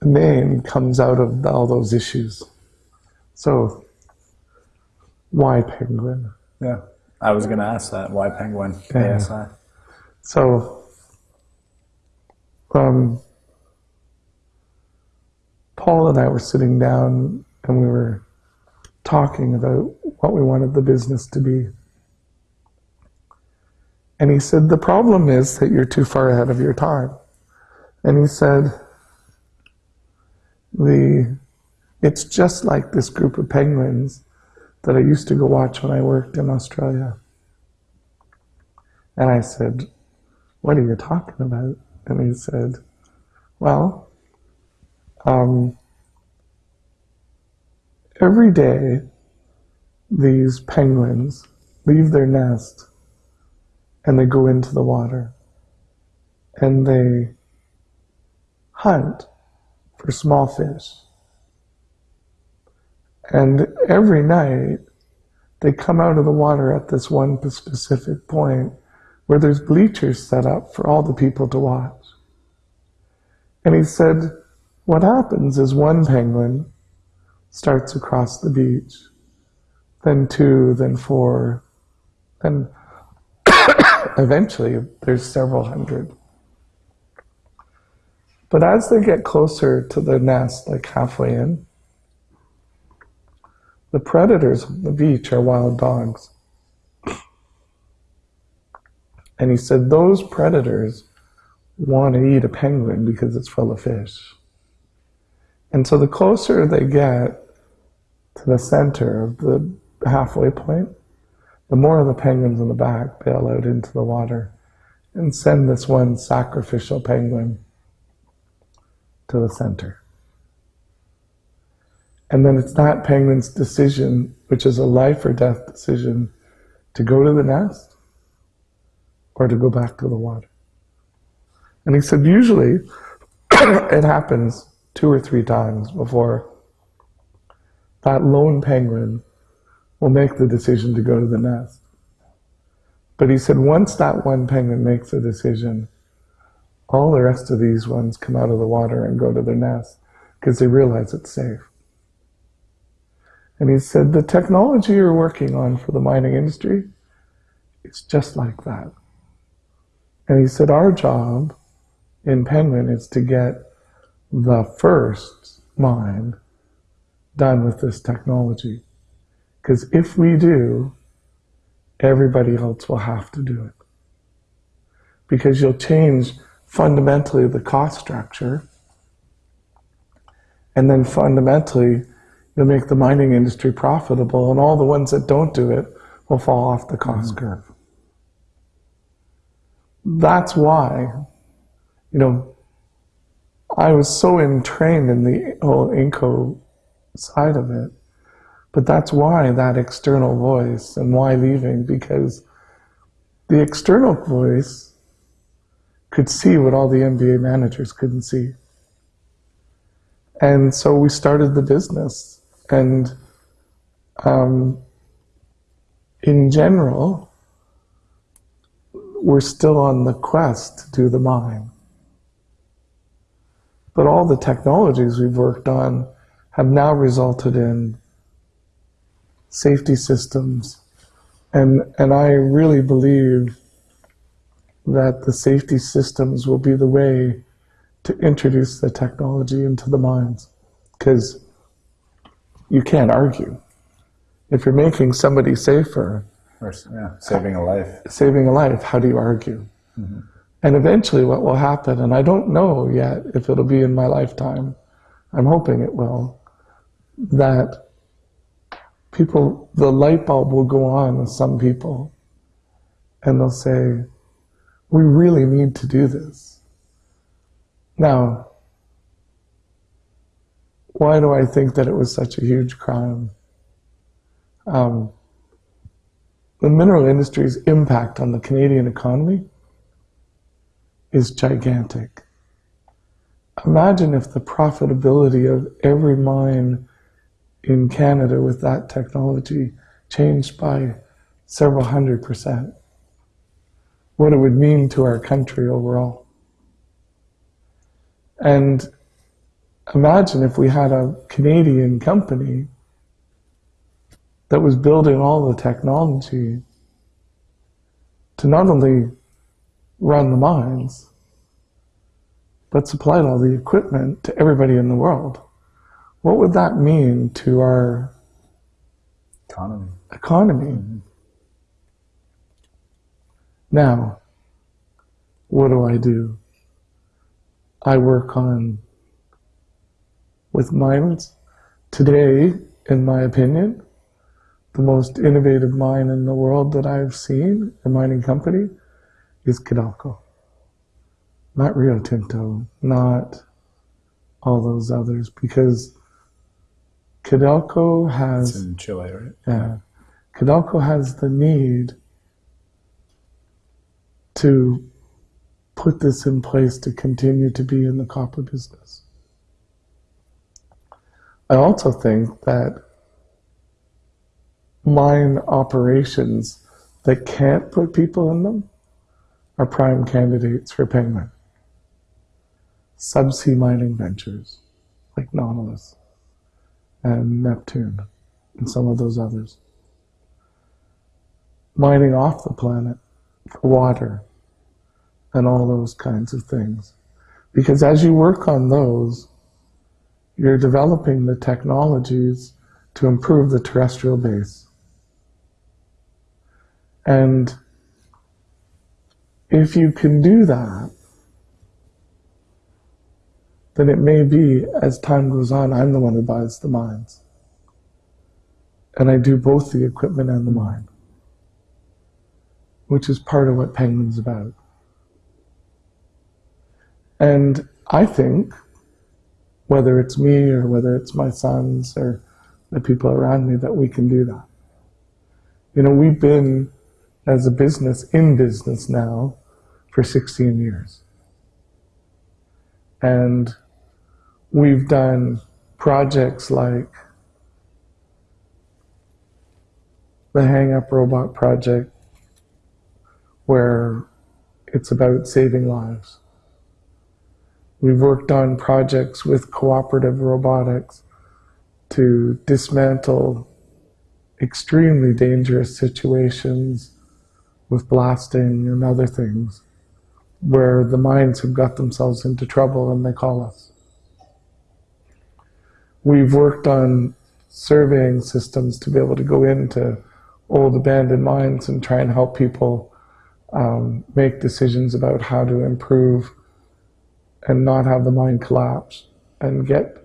the name comes out of all those issues. So, why penguin? Yeah. I was going to ask that. Why penguin? Yeah. ASI. So, um, Paul and I were sitting down and we were talking about what we wanted the business to be. And he said, The problem is that you're too far ahead of your time. And he said, the, It's just like this group of penguins that I used to go watch when I worked in Australia. And I said, What are you talking about? And he said, Well, um, every day these penguins leave their nest and they go into the water and they hunt for small fish. And every night they come out of the water at this one specific point where there's bleachers set up for all the people to watch. And he said, what happens is one penguin starts across the beach, then two, then four, then eventually there's several hundred. But as they get closer to the nest, like halfway in, the predators on the beach are wild dogs. And he said those predators want to eat a penguin because it's full of fish. And so the closer they get to the center of the halfway point, the more of the penguins in the back bail out into the water and send this one sacrificial penguin to the center. And then it's that penguin's decision, which is a life or death decision, to go to the nest or to go back to the water. And he said, usually it happens two or three times before that lone penguin will make the decision to go to the nest. But he said once that one penguin makes a decision, all the rest of these ones come out of the water and go to their nest because they realize it's safe. And he said, the technology you're working on for the mining industry, it's just like that. And he said, our job in Penguin is to get the first mine done with this technology. Because if we do, everybody else will have to do it. Because you'll change fundamentally the cost structure, and then fundamentally you'll make the mining industry profitable, and all the ones that don't do it will fall off the cost mm-hmm. curve. That's why, you know, I was so entrained in the whole Inco side of it. But that's why that external voice and why leaving, because the external voice could see what all the MBA managers couldn't see. And so we started the business. And um, in general, we're still on the quest to do the mine. But all the technologies we've worked on have now resulted in safety systems. And, and I really believe that the safety systems will be the way to introduce the technology into the mines. Because you can't argue. If you're making somebody safer, or, yeah, saving a life. Saving a life, how do you argue? Mm-hmm. And eventually, what will happen, and I don't know yet if it'll be in my lifetime, I'm hoping it will, that people, the light bulb will go on with some people, and they'll say, We really need to do this. Now, why do I think that it was such a huge crime? Um, the mineral industry's impact on the Canadian economy is gigantic. Imagine if the profitability of every mine in Canada with that technology changed by several hundred percent. What it would mean to our country overall. And imagine if we had a Canadian company that was building all the technology to not only run the mines, but supplied all the equipment to everybody in the world. What would that mean to our Economy. economy? Now, what do I do? I work on with mines. Today, in my opinion, the most innovative mine in the world that I've seen, a mining company, is Codelco. Not Rio Tinto, not all those others, because Codelco It's has in Chile, right? yeah. Codelco has the need to put this in place to continue to be in the copper business. I also think that mine operations that can't put people in them are prime candidates for Penguin. Subsea mining ventures like Nautilus and Neptune and some of those others. Mining off the planet water and all those kinds of things. Because as you work on those, you're developing the technologies to improve the terrestrial base. And if you can do that, then it may be as time goes on, I'm the one who buys the mines. And I do both the equipment and the mine, which is part of what Penguin's about. And I think, whether it's me or whether it's my sons or the people around me, that we can do that. You know, we've been as a business in business now for 16 years. And we've done projects like the Hang Up Robot Project, where it's about saving lives. We've worked on projects with cooperative robotics to dismantle extremely dangerous situations with blasting and other things where the mines have got themselves into trouble and they call us. We've worked on surveying systems to be able to go into old abandoned mines and try and help people um, make decisions about how to improve and not have the mine collapse and get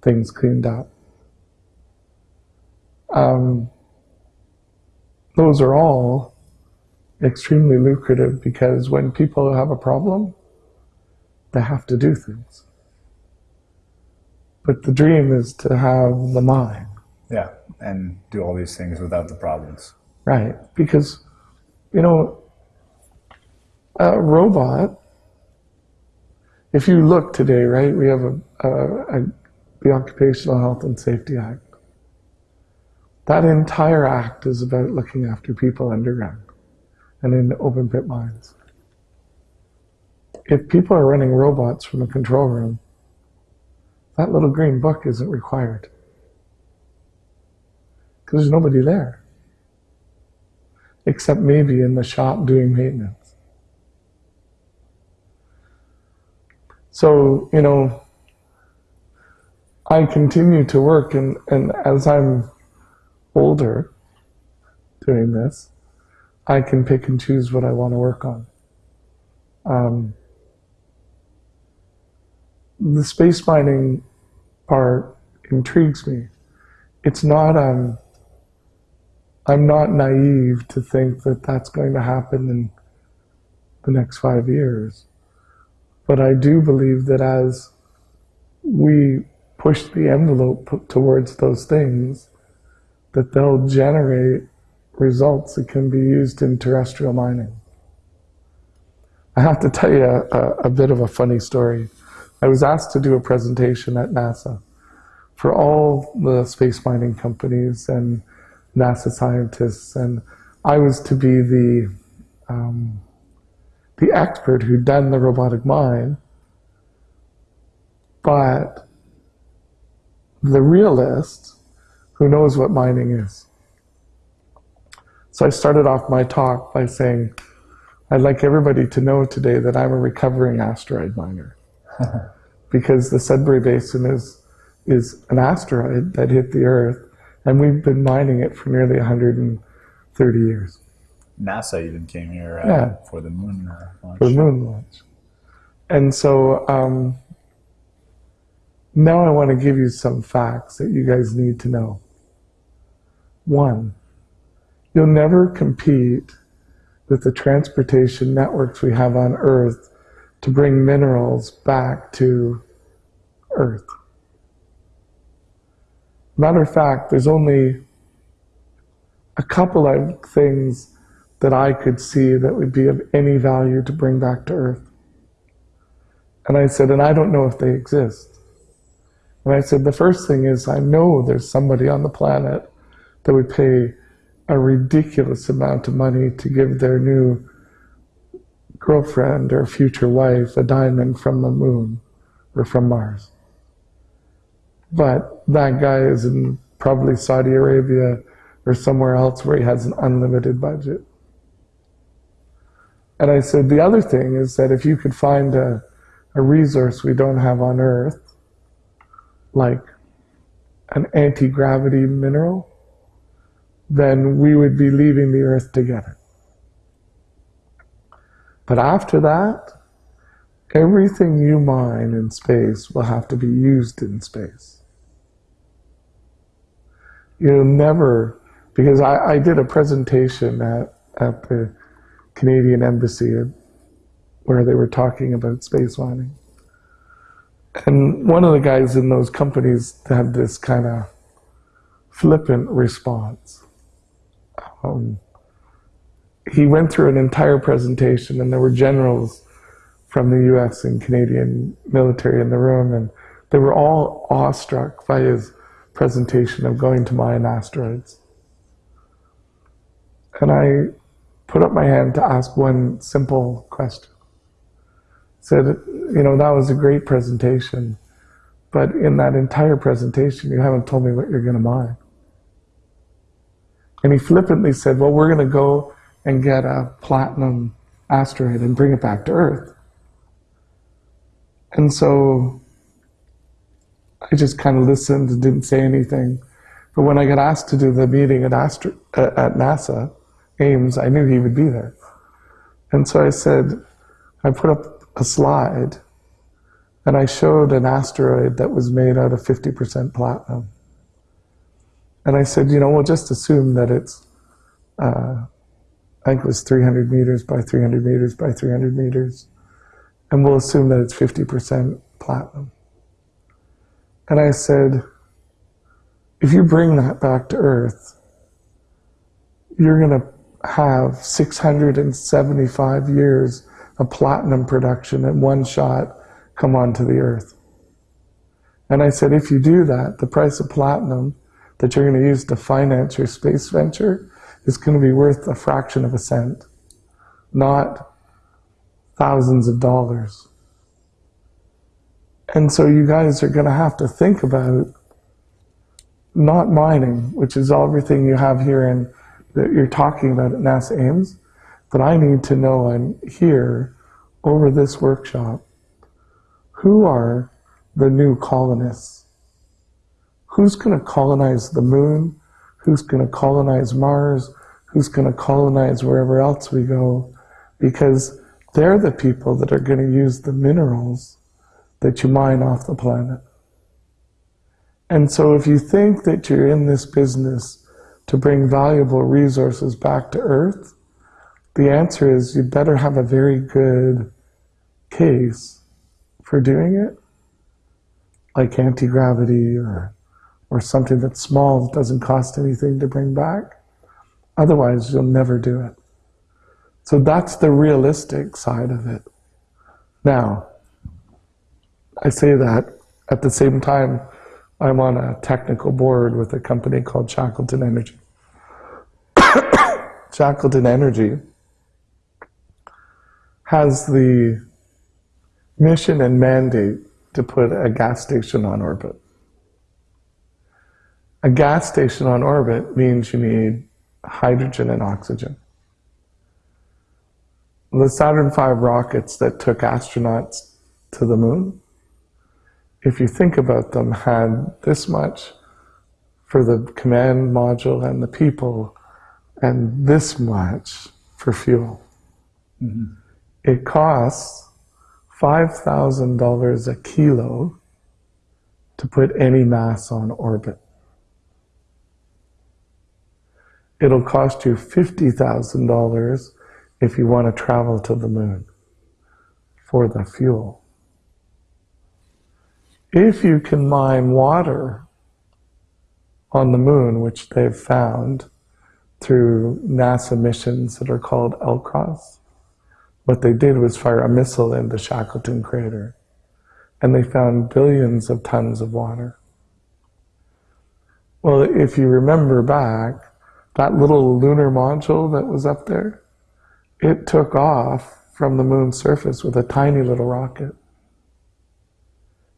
things cleaned up. Um, those are all extremely lucrative because when people have a problem, they have to do things. But the dream is to have the mine, Yeah, and do all these things without the problems. right? Because, you know, a robot, if you look today, right, we have a, a, a, the Occupational Health and Safety Act. That entire act is about looking after people underground and in open pit mines. If people are running robots from a control room, that little green book isn't required because there's nobody there except maybe in the shop doing maintenance. So, you know, I continue to work, and, and as I'm older doing this, I can pick and choose what I want to work on. Um, the space mining part intrigues me. It's not, um, I'm not naive to think that that's going to happen in the next five years. But I do believe that as we push the envelope towards those things, that they'll generate results that can be used in terrestrial mining. I have to tell you a, a, a bit of a funny story. I was asked to do a presentation at NASA for all the space mining companies and NASA scientists, and I was to be the um, the expert who'd done the robotic mine, but the realist who knows what mining is. So I started off my talk by saying, I'd like everybody to know today that I'm a recovering asteroid miner. because the Sudbury Basin is, is an asteroid that hit the Earth, and we've been mining it for nearly 130 years. NASA even came here uh, Yeah. for the moon launch. for the moon launch. And so um, now I want to give you some facts that you guys need to know. One, you'll never compete with the transportation networks we have on Earth to bring minerals back to Earth. Matter of fact, there's only a couple of things that I could see that would be of any value to bring back to Earth. And I said, and I don't know if they exist. And I said, the first thing is I know there's somebody on the planet that would pay a ridiculous amount of money to give their new girlfriend or future wife a diamond from the moon or from Mars. But that guy is in probably Saudi Arabia or somewhere else where he has an unlimited budget. And I said, the other thing is that if you could find a, a resource we don't have on Earth, like an anti gravity mineral, then we would be leaving the Earth together. But after that, everything you mine in space will have to be used in space. You'll never, because I, I did a presentation at, at the Canadian Embassy where they were talking about space mining. And one of the guys in those companies had this kind of flippant response. Um, he went through an entire presentation, and there were generals from the US and Canadian military in the room, and they were all awestruck by his presentation of going to mine asteroids. And I put up my hand to ask one simple question. Said, you know, that was a great presentation, but in that entire presentation, you haven't told me what you're going to mine. And he flippantly said, well, we're going to go and get a platinum asteroid and bring it back to Earth. And so I just kind of listened and didn't say anything. But when I got asked to do the meeting at, Astro- uh, at NASA, Ames, I knew he would be there. And so I said, I put up a slide and I showed an asteroid that was made out of 50% platinum. And I said, you know, we'll just assume that it's, uh, I think it was 300 meters by 300 meters by 300 meters. And we'll assume that it's 50% platinum. And I said, if you bring that back to Earth, you're going to have 675 years of platinum production in one shot come onto the Earth. And I said, if you do that, the price of platinum that you're going to use to finance your space venture is going to be worth a fraction of a cent, not thousands of dollars. And so you guys are going to have to think about not mining, which is everything you have here and that you're talking about at NASA Ames, but I need to know and hear over this workshop who are the new colonists? Who's going to colonize the moon? Who's going to colonize Mars? Who's going to colonize wherever else we go? Because they're the people that are going to use the minerals that you mine off the planet. And so if you think that you're in this business to bring valuable resources back to Earth, the answer is you better have a very good case for doing it. like anti gravity or or something that's small that doesn't cost anything to bring back. Otherwise, you'll never do it. So that's the realistic side of it. Now, I say that at the same time, I'm on a technical board with a company called Shackleton Energy. Shackleton Energy has the mission and mandate to put a gas station on orbit. A gas station on orbit means you need hydrogen and oxygen. The Saturn V rockets that took astronauts to the moon, if you think about them, had this much for the command module and the people, and this much for fuel. Mm-hmm. It costs $5,000 a kilo to put any mass on orbit. It'll cost you $50,000 if you want to travel to the moon for the fuel. If you can mine water on the moon, which they've found through NASA missions that are called LCROSS, what they did was fire a missile in the Shackleton crater, and they found billions of tons of water. Well, if you remember back, that little lunar module that was up there, it took off from the moon's surface with a tiny little rocket.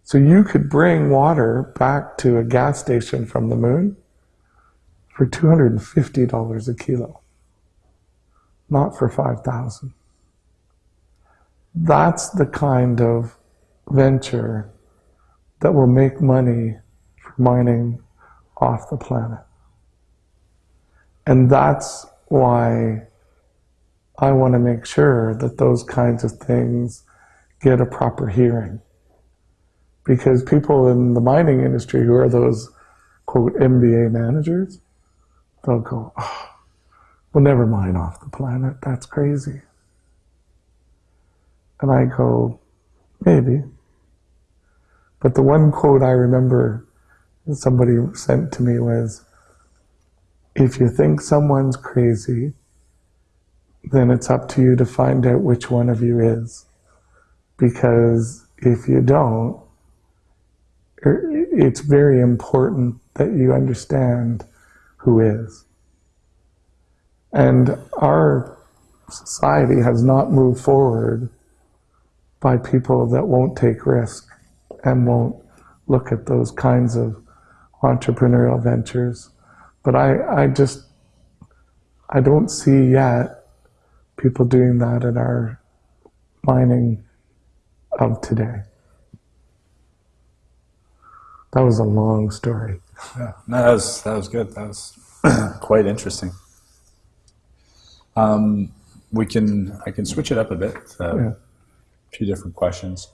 So you could bring water back to a gas station from the moon for $250 a kilo, not for 5,000. That's the kind of venture that will make money for mining off the planet. And that's why I want to make sure that those kinds of things get a proper hearing. Because people in the mining industry who are those, quote, MBA managers, they'll go, oh, we'll never mine off the planet. That's crazy. And I go, maybe. But the one quote I remember that somebody sent to me was, if you think someone's crazy, then it's up to you to find out which one of you is. Because if you don't, er, it's very important that you understand who is. And our society has not moved forward by people that won't take risk and won't look at those kinds of entrepreneurial ventures. But I, I just, I don't see yet people doing that in our mining of today. That was a long story. Yeah, no, that was that was good. That was quite interesting. Um, we can I can switch it up a bit. Uh, yeah. A few different questions.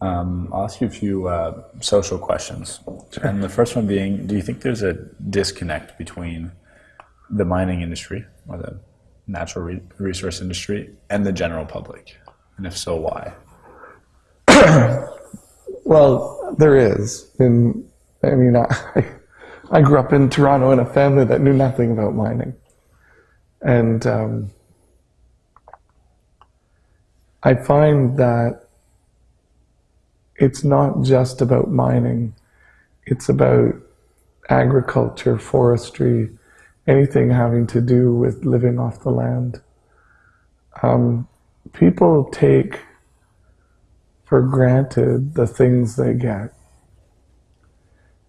Um, I'll ask you a few uh, social questions, sure. and the first one being: Do you think there's a disconnect between the mining industry or the natural re- resource industry and the general public? And if so, why? well, there is. And I mean, I, I grew up in Toronto in a family that knew nothing about mining. And um, I find that it's not just about mining, it's about agriculture, forestry, anything having to do with living off the land. Um, people take for granted the things they get.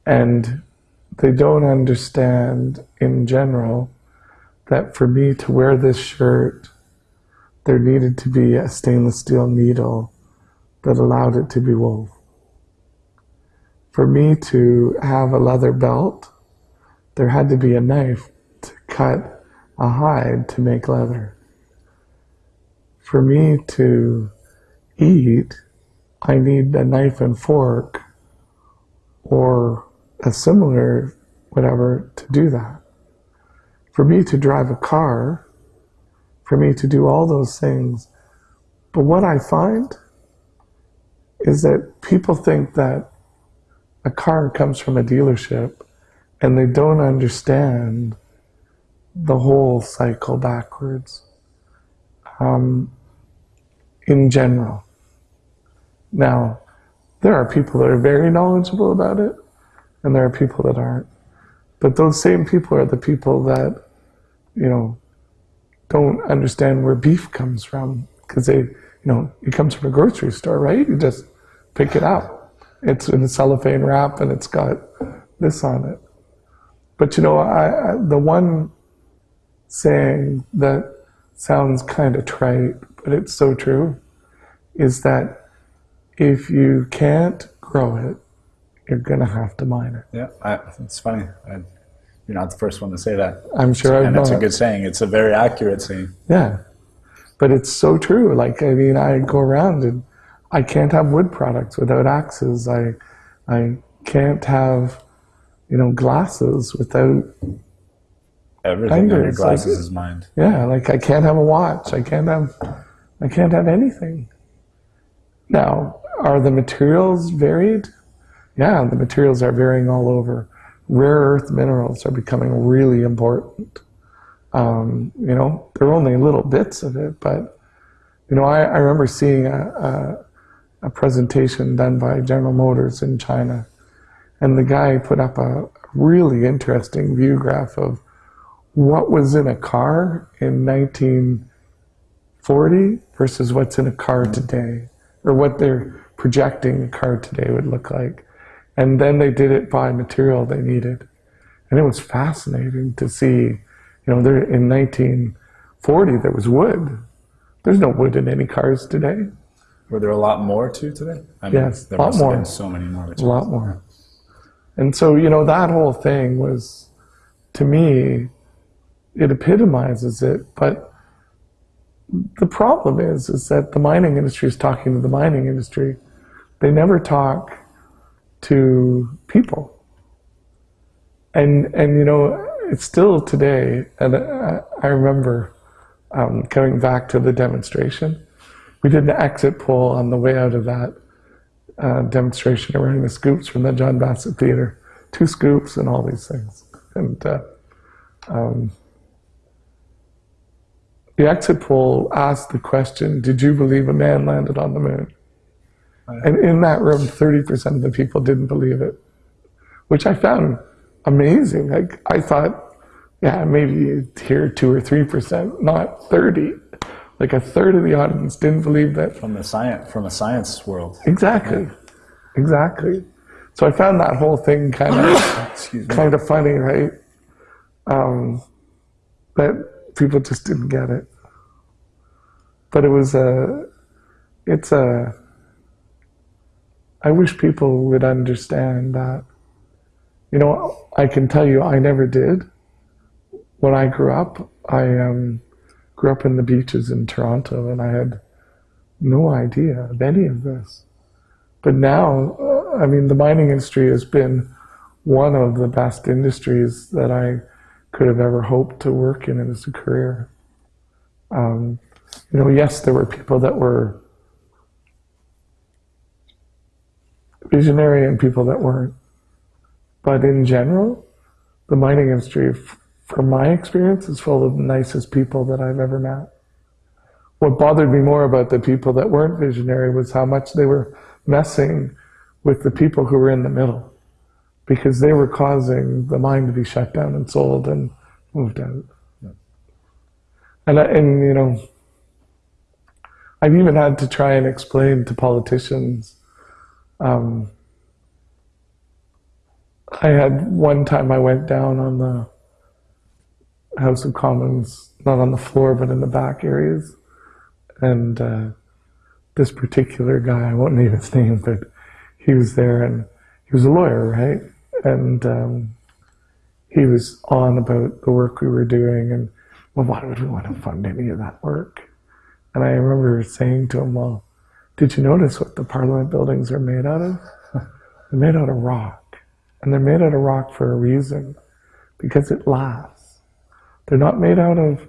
And they don't understand in general that for me to wear this shirt, there needed to be a stainless steel needle that allowed it to be wove. For me to have a leather belt, there had to be a knife to cut a hide to make leather. For me to eat, I need a knife and fork or a similar whatever to do that. For me to drive a car, for me to do all those things. But what I find is that people think that a car comes from a dealership and they don't understand the whole cycle backwards um, in general. Now, there are people that are very knowledgeable about it, and there are people that aren't. But those same people are the people that, you know, don't understand where beef comes from because they, you know, it comes from a grocery store, right? You just pick it up. It's in a cellophane wrap and it's got this on it. But you know, I, I the one saying that sounds kind of trite, but it's so true, is that if you can't grow it, you're gonna have to mine it. Yeah, I, it's funny. I, you're not the first one to say that. I'm sure and it's a good saying. It's a very accurate saying. Yeah. But it's so true. Like, I mean, I go around and I can't have wood products without axes. I, I can't have, you know, glasses without, Everything your Fingers, like- glasses is mined. yeah, like I can't have a watch. I can't have, I can't have anything. Now, are the materials varied? Yeah, the materials are varying all over. Rare earth minerals are becoming really important. Um, you know, they're only little bits of it, but you know, I, I remember seeing a, a, presentation done by General Motors in China, and the guy put up a really interesting view graph of what was in a car in 1940 versus what's in a car mm-hmm. today, or what they're projecting a car today would look like. And then they did it by material they needed. And it was fascinating to see, you know, there in 1940 there was wood. There's no wood in any cars today. Were there a lot more too today? I Yes, there a lot more. so many more. A lot more. And so, you know, that whole thing was, to me, it epitomizes it. But the problem is, is that the mining industry is talking to the mining industry. They never talk to people. And, and you know, it's still today, and I, I remember um, coming back to the demonstration. We did an exit poll on the way out of that uh, demonstration around the scoops from the John Bassett Theater, two scoops and all these things. And uh, um, the exit poll asked the question, "Did you believe a man landed on the moon?" And in that room, thirty percent of the people didn't believe it, which I found amazing. Like I thought, yeah, maybe you'd two or three percent, not thirty. Like a third of the audience didn't believe that From the science, from a science world. Exactly. Exactly. So I found that whole thing kind of kind of funny, right? Um, that people just didn't get it. But it was a, it's a, I wish people would understand that. You know, I can tell you I never did. When I grew up, I um, grew up in the beaches in Toronto and I had no idea of any of this. But now, uh, I mean, the mining industry has been one of the best industries that I could have ever hoped to work in as a career. Um, you know, yes, there were people that were visionary and people that weren't. But in general, the mining industry, from my experience, is full of the nicest people that I've ever met. What bothered me more about the people that weren't visionary was how much they were messing with the people who were in the middle because they were causing the mine to be shut down and sold and moved out. And, I, and you know, I've even had to try and explain to politicians. Um, I had one time I went down on the House of Commons, not on the floor, but in the back areas. And uh, this particular guy, I won't name his name, but he was there and he was a lawyer, right? And um, he was on about the work we were doing and, well, why would we want to fund any of that work? And I remember saying to him, well, did you notice what the parliament buildings are made out of? They're made out of rock. And they're made out of rock for a reason, because it lasts. They're not made out of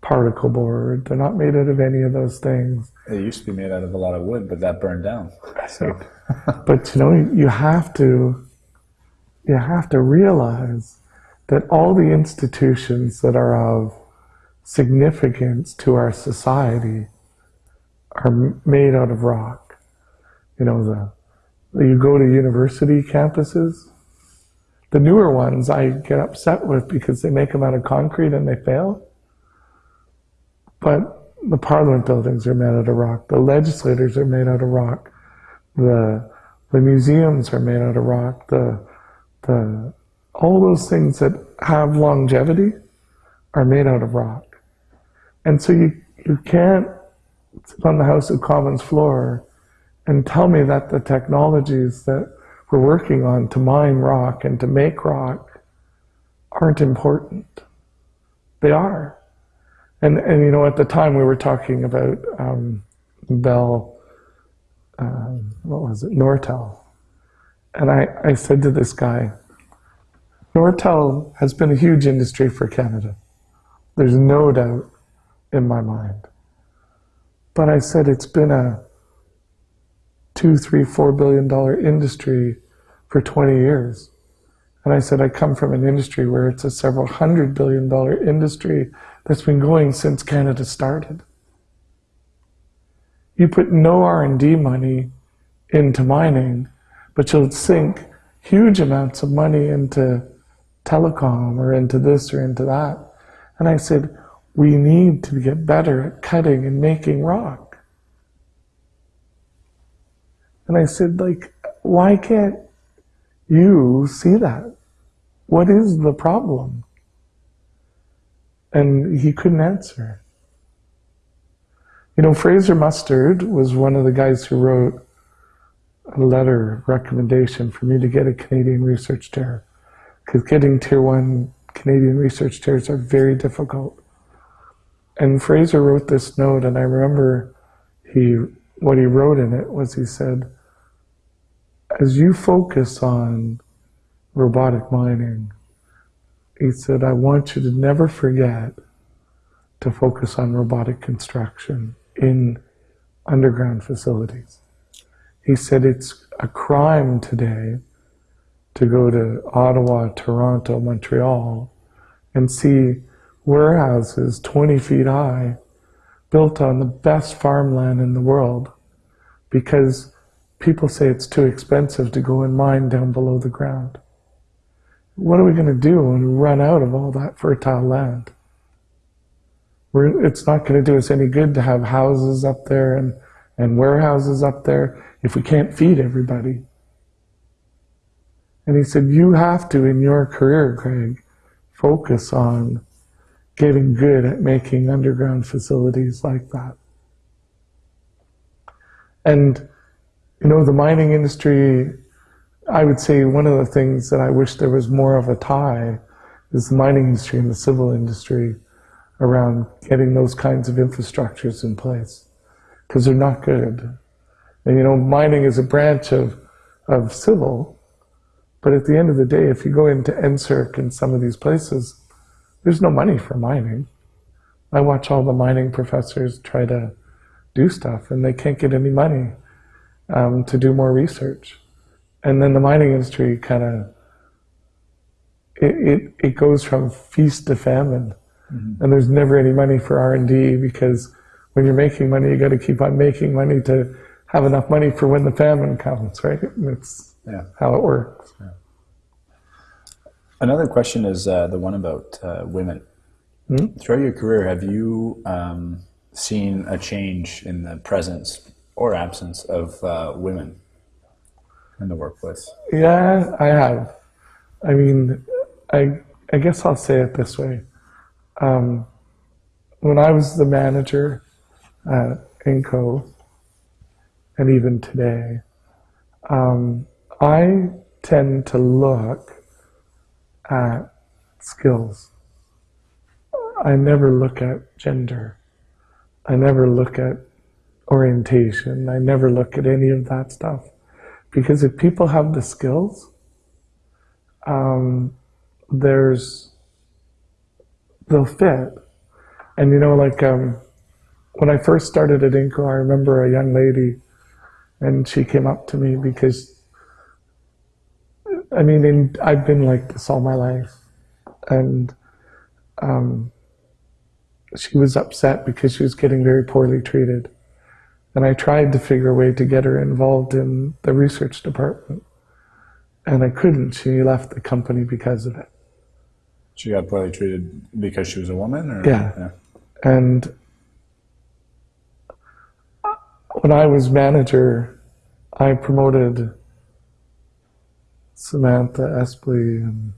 particle board. They're not made out of any of those things. They used to be made out of a lot of wood, but that burned down. So But you know, you have to you have to realize that all the institutions that are of significance to our society are made out of rock. You know, the you go to university campuses, the newer ones I get upset with because they make them out of concrete and they fail. But the parliament buildings are made out of rock. The legislators are made out of rock. The the museums are made out of rock. The the all those things that have longevity are made out of rock. And so you you can't sit on the House of Commons floor and tell me that the technologies that we're working on to mine rock and to make rock aren't important. They are. And, and you know, at the time we were talking about um, Bell, um, what was it, Nortel. And I, I said to this guy, Nortel has been a huge industry for Canada. There's no doubt in my mind. But I said it's been a two, three, four billion dollar industry for 20 years. And I said, I come from an industry where it's a several hundred billion dollar industry that's been going since Canada started. You put no R&D money into mining, but you'll sink huge amounts of money into telecom or into this or into that. And I said, we need to get better at cutting and making rock. And I said, like, why can't you see that? What is the problem? And he couldn't answer. You know, Fraser Mustard was one of the guys who wrote a letter recommendation for me to get a Canadian research chair. Because getting tier one Canadian research chairs are very difficult. And Fraser wrote this note, and I remember he what he wrote in it was he said, as you focus on robotic mining, he said, I want you to never forget to focus on robotic construction in underground facilities. He said it's a crime today to go to Ottawa, Toronto, Montreal and see warehouses 20 feet high built on the best farmland in the world because people say it's too expensive to go and mine down below the ground. What are we going to do when we run out of all that fertile land? We're, it's not going to do us any good to have houses up there and, and warehouses up there if we can't feed everybody. And he said, you have to, in your career, Greg, focus on getting good at making underground facilities like that. And you know, the mining industry, I would say one of the things that I wish there was more of a tie is the mining industry and the civil industry around getting those kinds of infrastructures in place because they're not good. And you know, mining is a branch of, of civil, but at the end of the day, if you go into NSERC and some of these places, there's no money for mining. I watch all the mining professors try to do stuff and they can't get any money um, to do more research. And then the mining industry kind of, it, it, it, goes from feast to famine. Mm-hmm. And there's never any money for R&D because when you're making money, you got to keep on making money to have enough money for when the famine comes, right? That's yeah. how it works. Yeah. Another question is uh, the one about uh, women. Hmm? Throughout your career, have you um, seen a change in the presence or absence of uh, women in the workplace? Yeah, I have. I mean, I I guess I'll say it this way. Um, when I was the manager at Inco, and even today, um, I tend to look at skills. I never look at gender. I never look at orientation. I never look at any of that stuff. Because if people have the skills, um, there's, they'll fit. And you know, like, um, when I first started at Inco, I remember a young lady, and she came up to me because I mean, in, I've been like this all my life, and um, she was upset because she was getting very poorly treated, and I tried to figure a way to get her involved in the research department, and I couldn't. She left the company because of it. She got poorly treated because she was a woman, or Yeah. And when I was manager, I promoted Samantha Espley and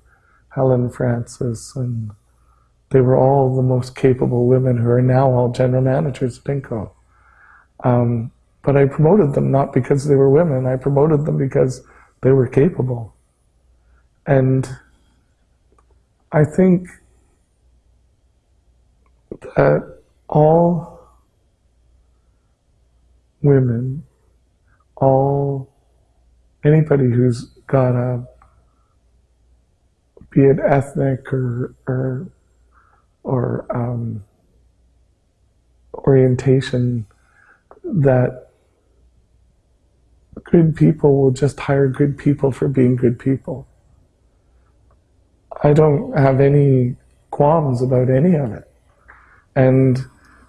Helen Francis, and they were all the most capable women who are now all general managers at Inco. Um, but I promoted them not because they were women, I promoted them because they were capable. And I think that all women, all anybody who's got a be it ethnic or or or um, orientation that good people will just hire good people for being good people. I don't have any qualms about any of it. And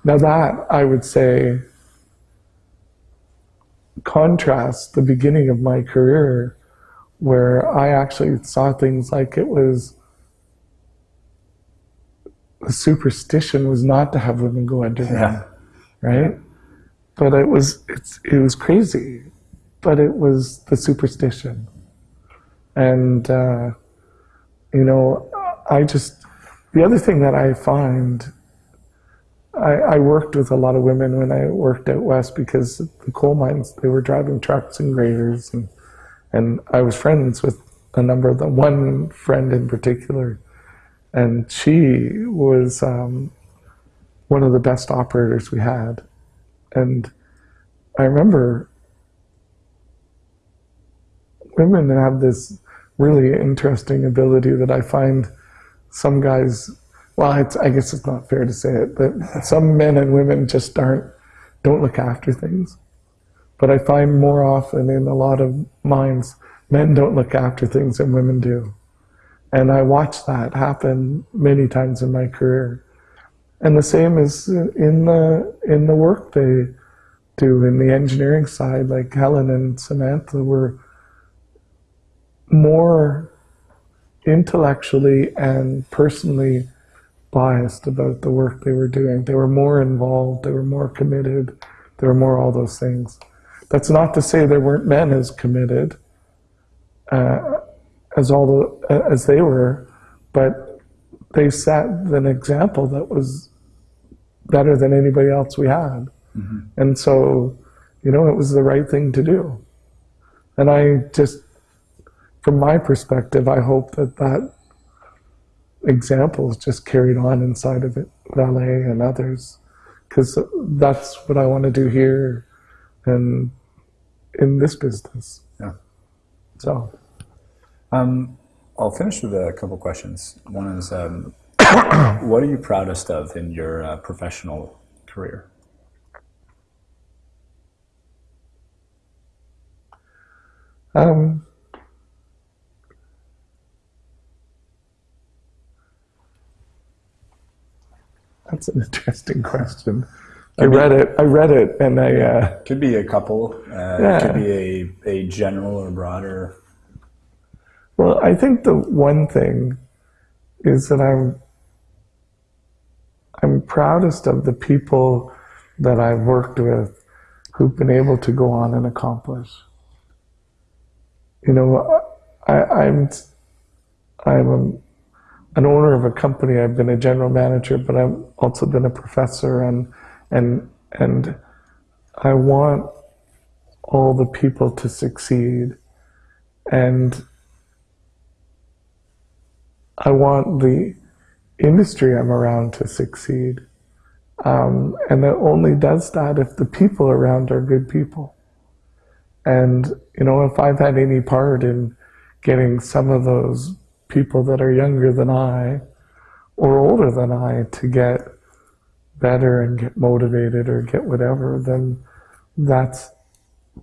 now that I would say contrasts the beginning of my career where I actually saw things like it was the superstition was not to have women go underground, Yeah. right? But it was it was crazy, but it was the superstition, and uh, you know I just the other thing that I find I, I worked with a lot of women when I worked out west because the coal mines they were driving trucks and graders and and I was friends with a number of them. One friend in particular, and she was um, one of the best operators we had. And I remember women have this really interesting ability that I find some guys well, I guess it's not fair to say it, but some men and women just aren't, don't look after things. But I find more often in a lot of minds, men don't look after things and women do. And I watch that happen many times in my career. And the same is in the, in the work they do in the engineering side, like Helen and Samantha were more intellectually and personally biased about the work they were doing. They were more involved, they were more committed, they were more all those things. That's not to say there weren't men as committed uh, as all the, uh, as they were, but they set an example that was better than anybody else we had. And so, you know, it was the right thing to do. And I just, from my perspective, I hope that that example is just carried on inside of it, Vale and others, because that's what I want to do here and in this business. Yeah. So, Um, I'll finish with a couple questions. One is, um, what are you proudest of in your uh, professional career? um, that's an interesting question. I read it. I read it, and I. Uh, Could be a couple. Uh, Yeah. It could be a, a general or broader. Well, I think the one thing is that I'm I'm proudest of the people that I've worked with who've been able to go on and accomplish. You know, I, I'm I'm a, an owner of a company. I've been a general manager, but I've also been a professor, and and and I want all the people to succeed, and I want the industry I'm around to succeed. Um, and it only does that if the people around are good people. And, you know, if I've had any part in getting some of those people that are younger than I or older than I to get better and get motivated or get whatever, then that's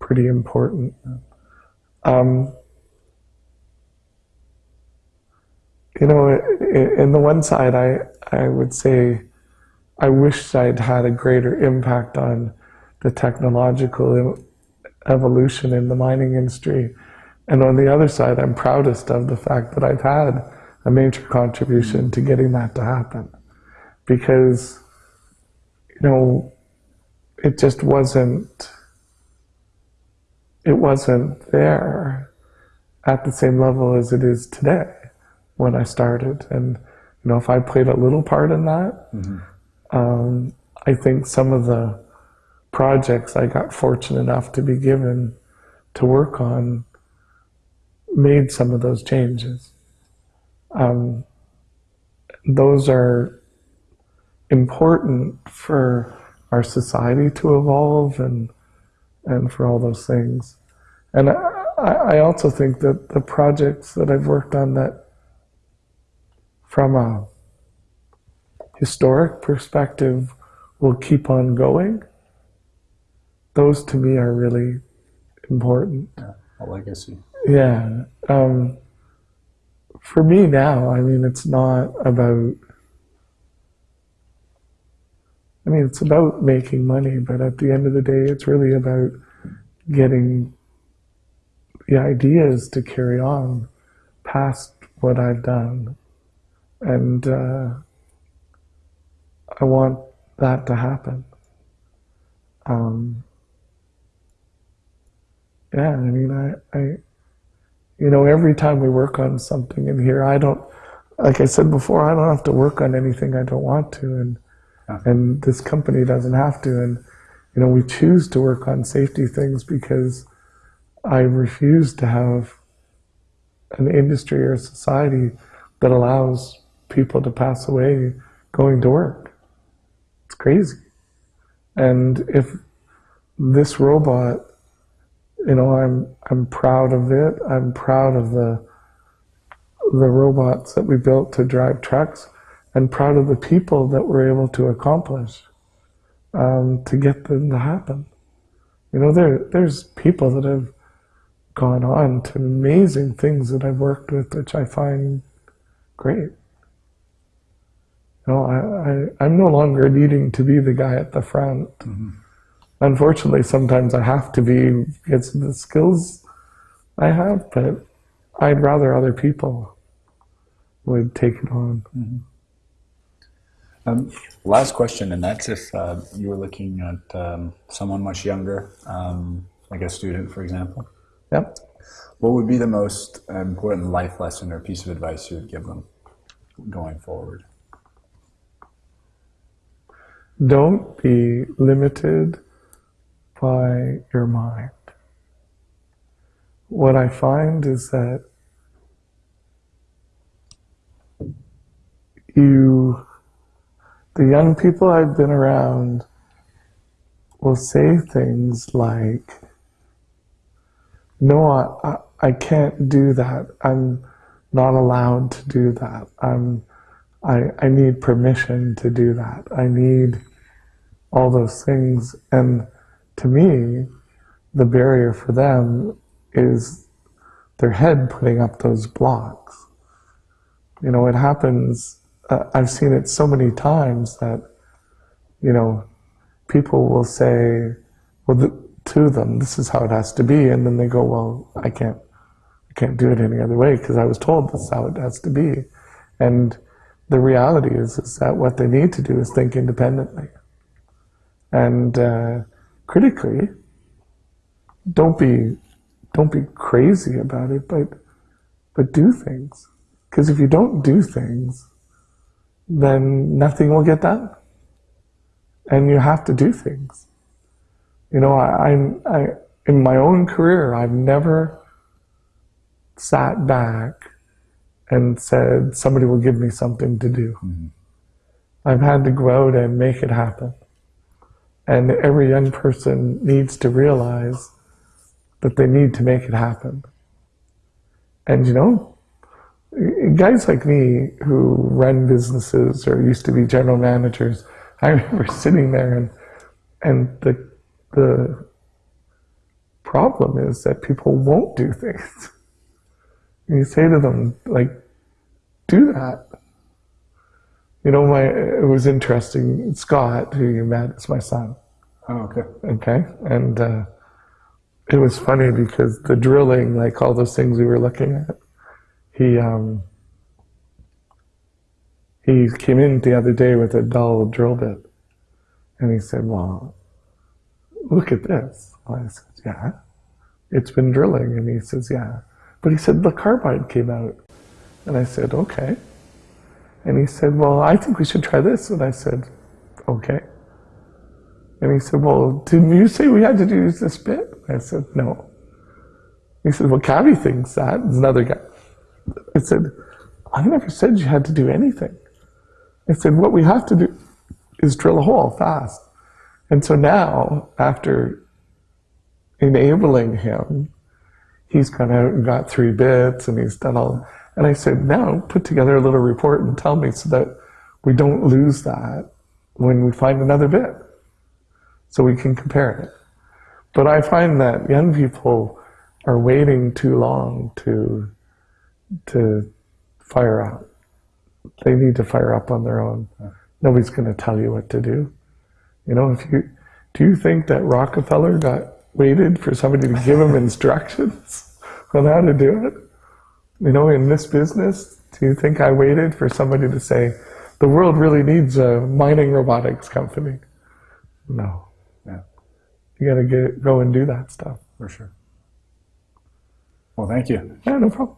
pretty important. Um, you know, in the one side, I, I would say I wish I'd had a greater impact on the technological evolution in the mining industry. And on the other side, I'm proudest of the fact that I've had a major contribution to getting that to happen. Because, you know, it just wasn't, it wasn't there at the same level as it is today when I started. And, you know, if I played a little part in that, mm-hmm. um, I think some of the projects I got fortunate enough to be given to work on made some of those changes. Um, those are important for our society to evolve and and for all those things. And I, I also think that the projects that I've worked on that from a historic perspective will keep on going, those to me are really important. Yeah, a legacy. Yeah. Um, for me now, I mean, it's not about, I mean, it's about making money, but at the end of the day, it's really about getting the ideas to carry on past what I've done. And uh, I want that to happen. Um, yeah, I mean, I, I, you know, every time we work on something in here, I don't, like I said before, I don't have to work on anything I don't want to, and yeah. and this company doesn't have to, and you know, we choose to work on safety things because I refuse to have an industry or a society that allows people to pass away going to work. It's crazy. And if this robot, you know, I'm I'm proud of it. I'm proud of the the robots that we built to drive trucks, and proud of the people that we're able to accomplish um, to get them to happen. You know, there there's people that have gone on to amazing things that I've worked with, which I find great. Know, I, I, am no longer needing to be the guy at the front. Mm-hmm. Unfortunately, sometimes I have to be because of the skills I have, but I'd rather other people would take it on. Mm-hmm. Um, last question, and that's if uh, you were looking at um, someone much younger, um, like a student, for example. Yep. What would be the most important life lesson or piece of advice you would give them going forward? Don't be limited by your mind. What I find is that you, the young people I've been around, will say things like, no, I, I can't do that. I'm not allowed to do that. I'm, I, I need permission to do that. I need all those things. And to me, the barrier for them is their head putting up those blocks. You know, it happens, uh, I've seen it so many times that, you know, people will say, well, to them, this is how it has to be, and then they go, well, I can't, I can't do it any other way because I was told this is how it has to be, and the reality is is that what they need to do is think independently, and uh, critically. Don't be, don't be crazy about it, but but do things, because if you don't do things, then nothing will get done, and you have to do things. You know, I, I, in my own career, I've never sat back and said, somebody will give me something to do. Mm-hmm. I've had to go out and make it happen. And every young person needs to realize that they need to make it happen. And you know, guys like me who run businesses or used to be general managers, I remember sitting there and and the the problem is that people won't do things. And you say to them, like, do that. You know, my it was interesting. Scott, who you met, is my son. Oh, okay. Okay, and uh, it was funny because the drilling, like all those things we were looking at, he um, he came in the other day with a dull drill bit, and he said, "Well, look at this." I said, "Yeah, it's been drilling," and he says, "Yeah," but he said the carbide came out, and I said, "Okay," and he said, "Well, I think we should try this," and I said, "Okay." And he said, Well, didn't you say we had to do this bit? I said, No. He said, Well, Cavi thinks that. There's another guy. I said, I never said you had to do anything. I said, What we have to do is drill a hole fast. And so now, after enabling him, he's and got three bits and he's done all. And I said, Now put together a little report and tell me so that we don't lose that when we find another bit so we can compare it. But I find that young people are waiting too long to to fire up. They need to fire up on their own. Nobody's going to tell you what to do. You know, if you do you think that Rockefeller got waited for somebody to give him instructions on how to do it? You know, in this business, do you think I waited for somebody to say the world really needs a mining robotics company? No. Yeah, You got to get go and do that stuff. for sure. Well, thank you. Yeah, no problem.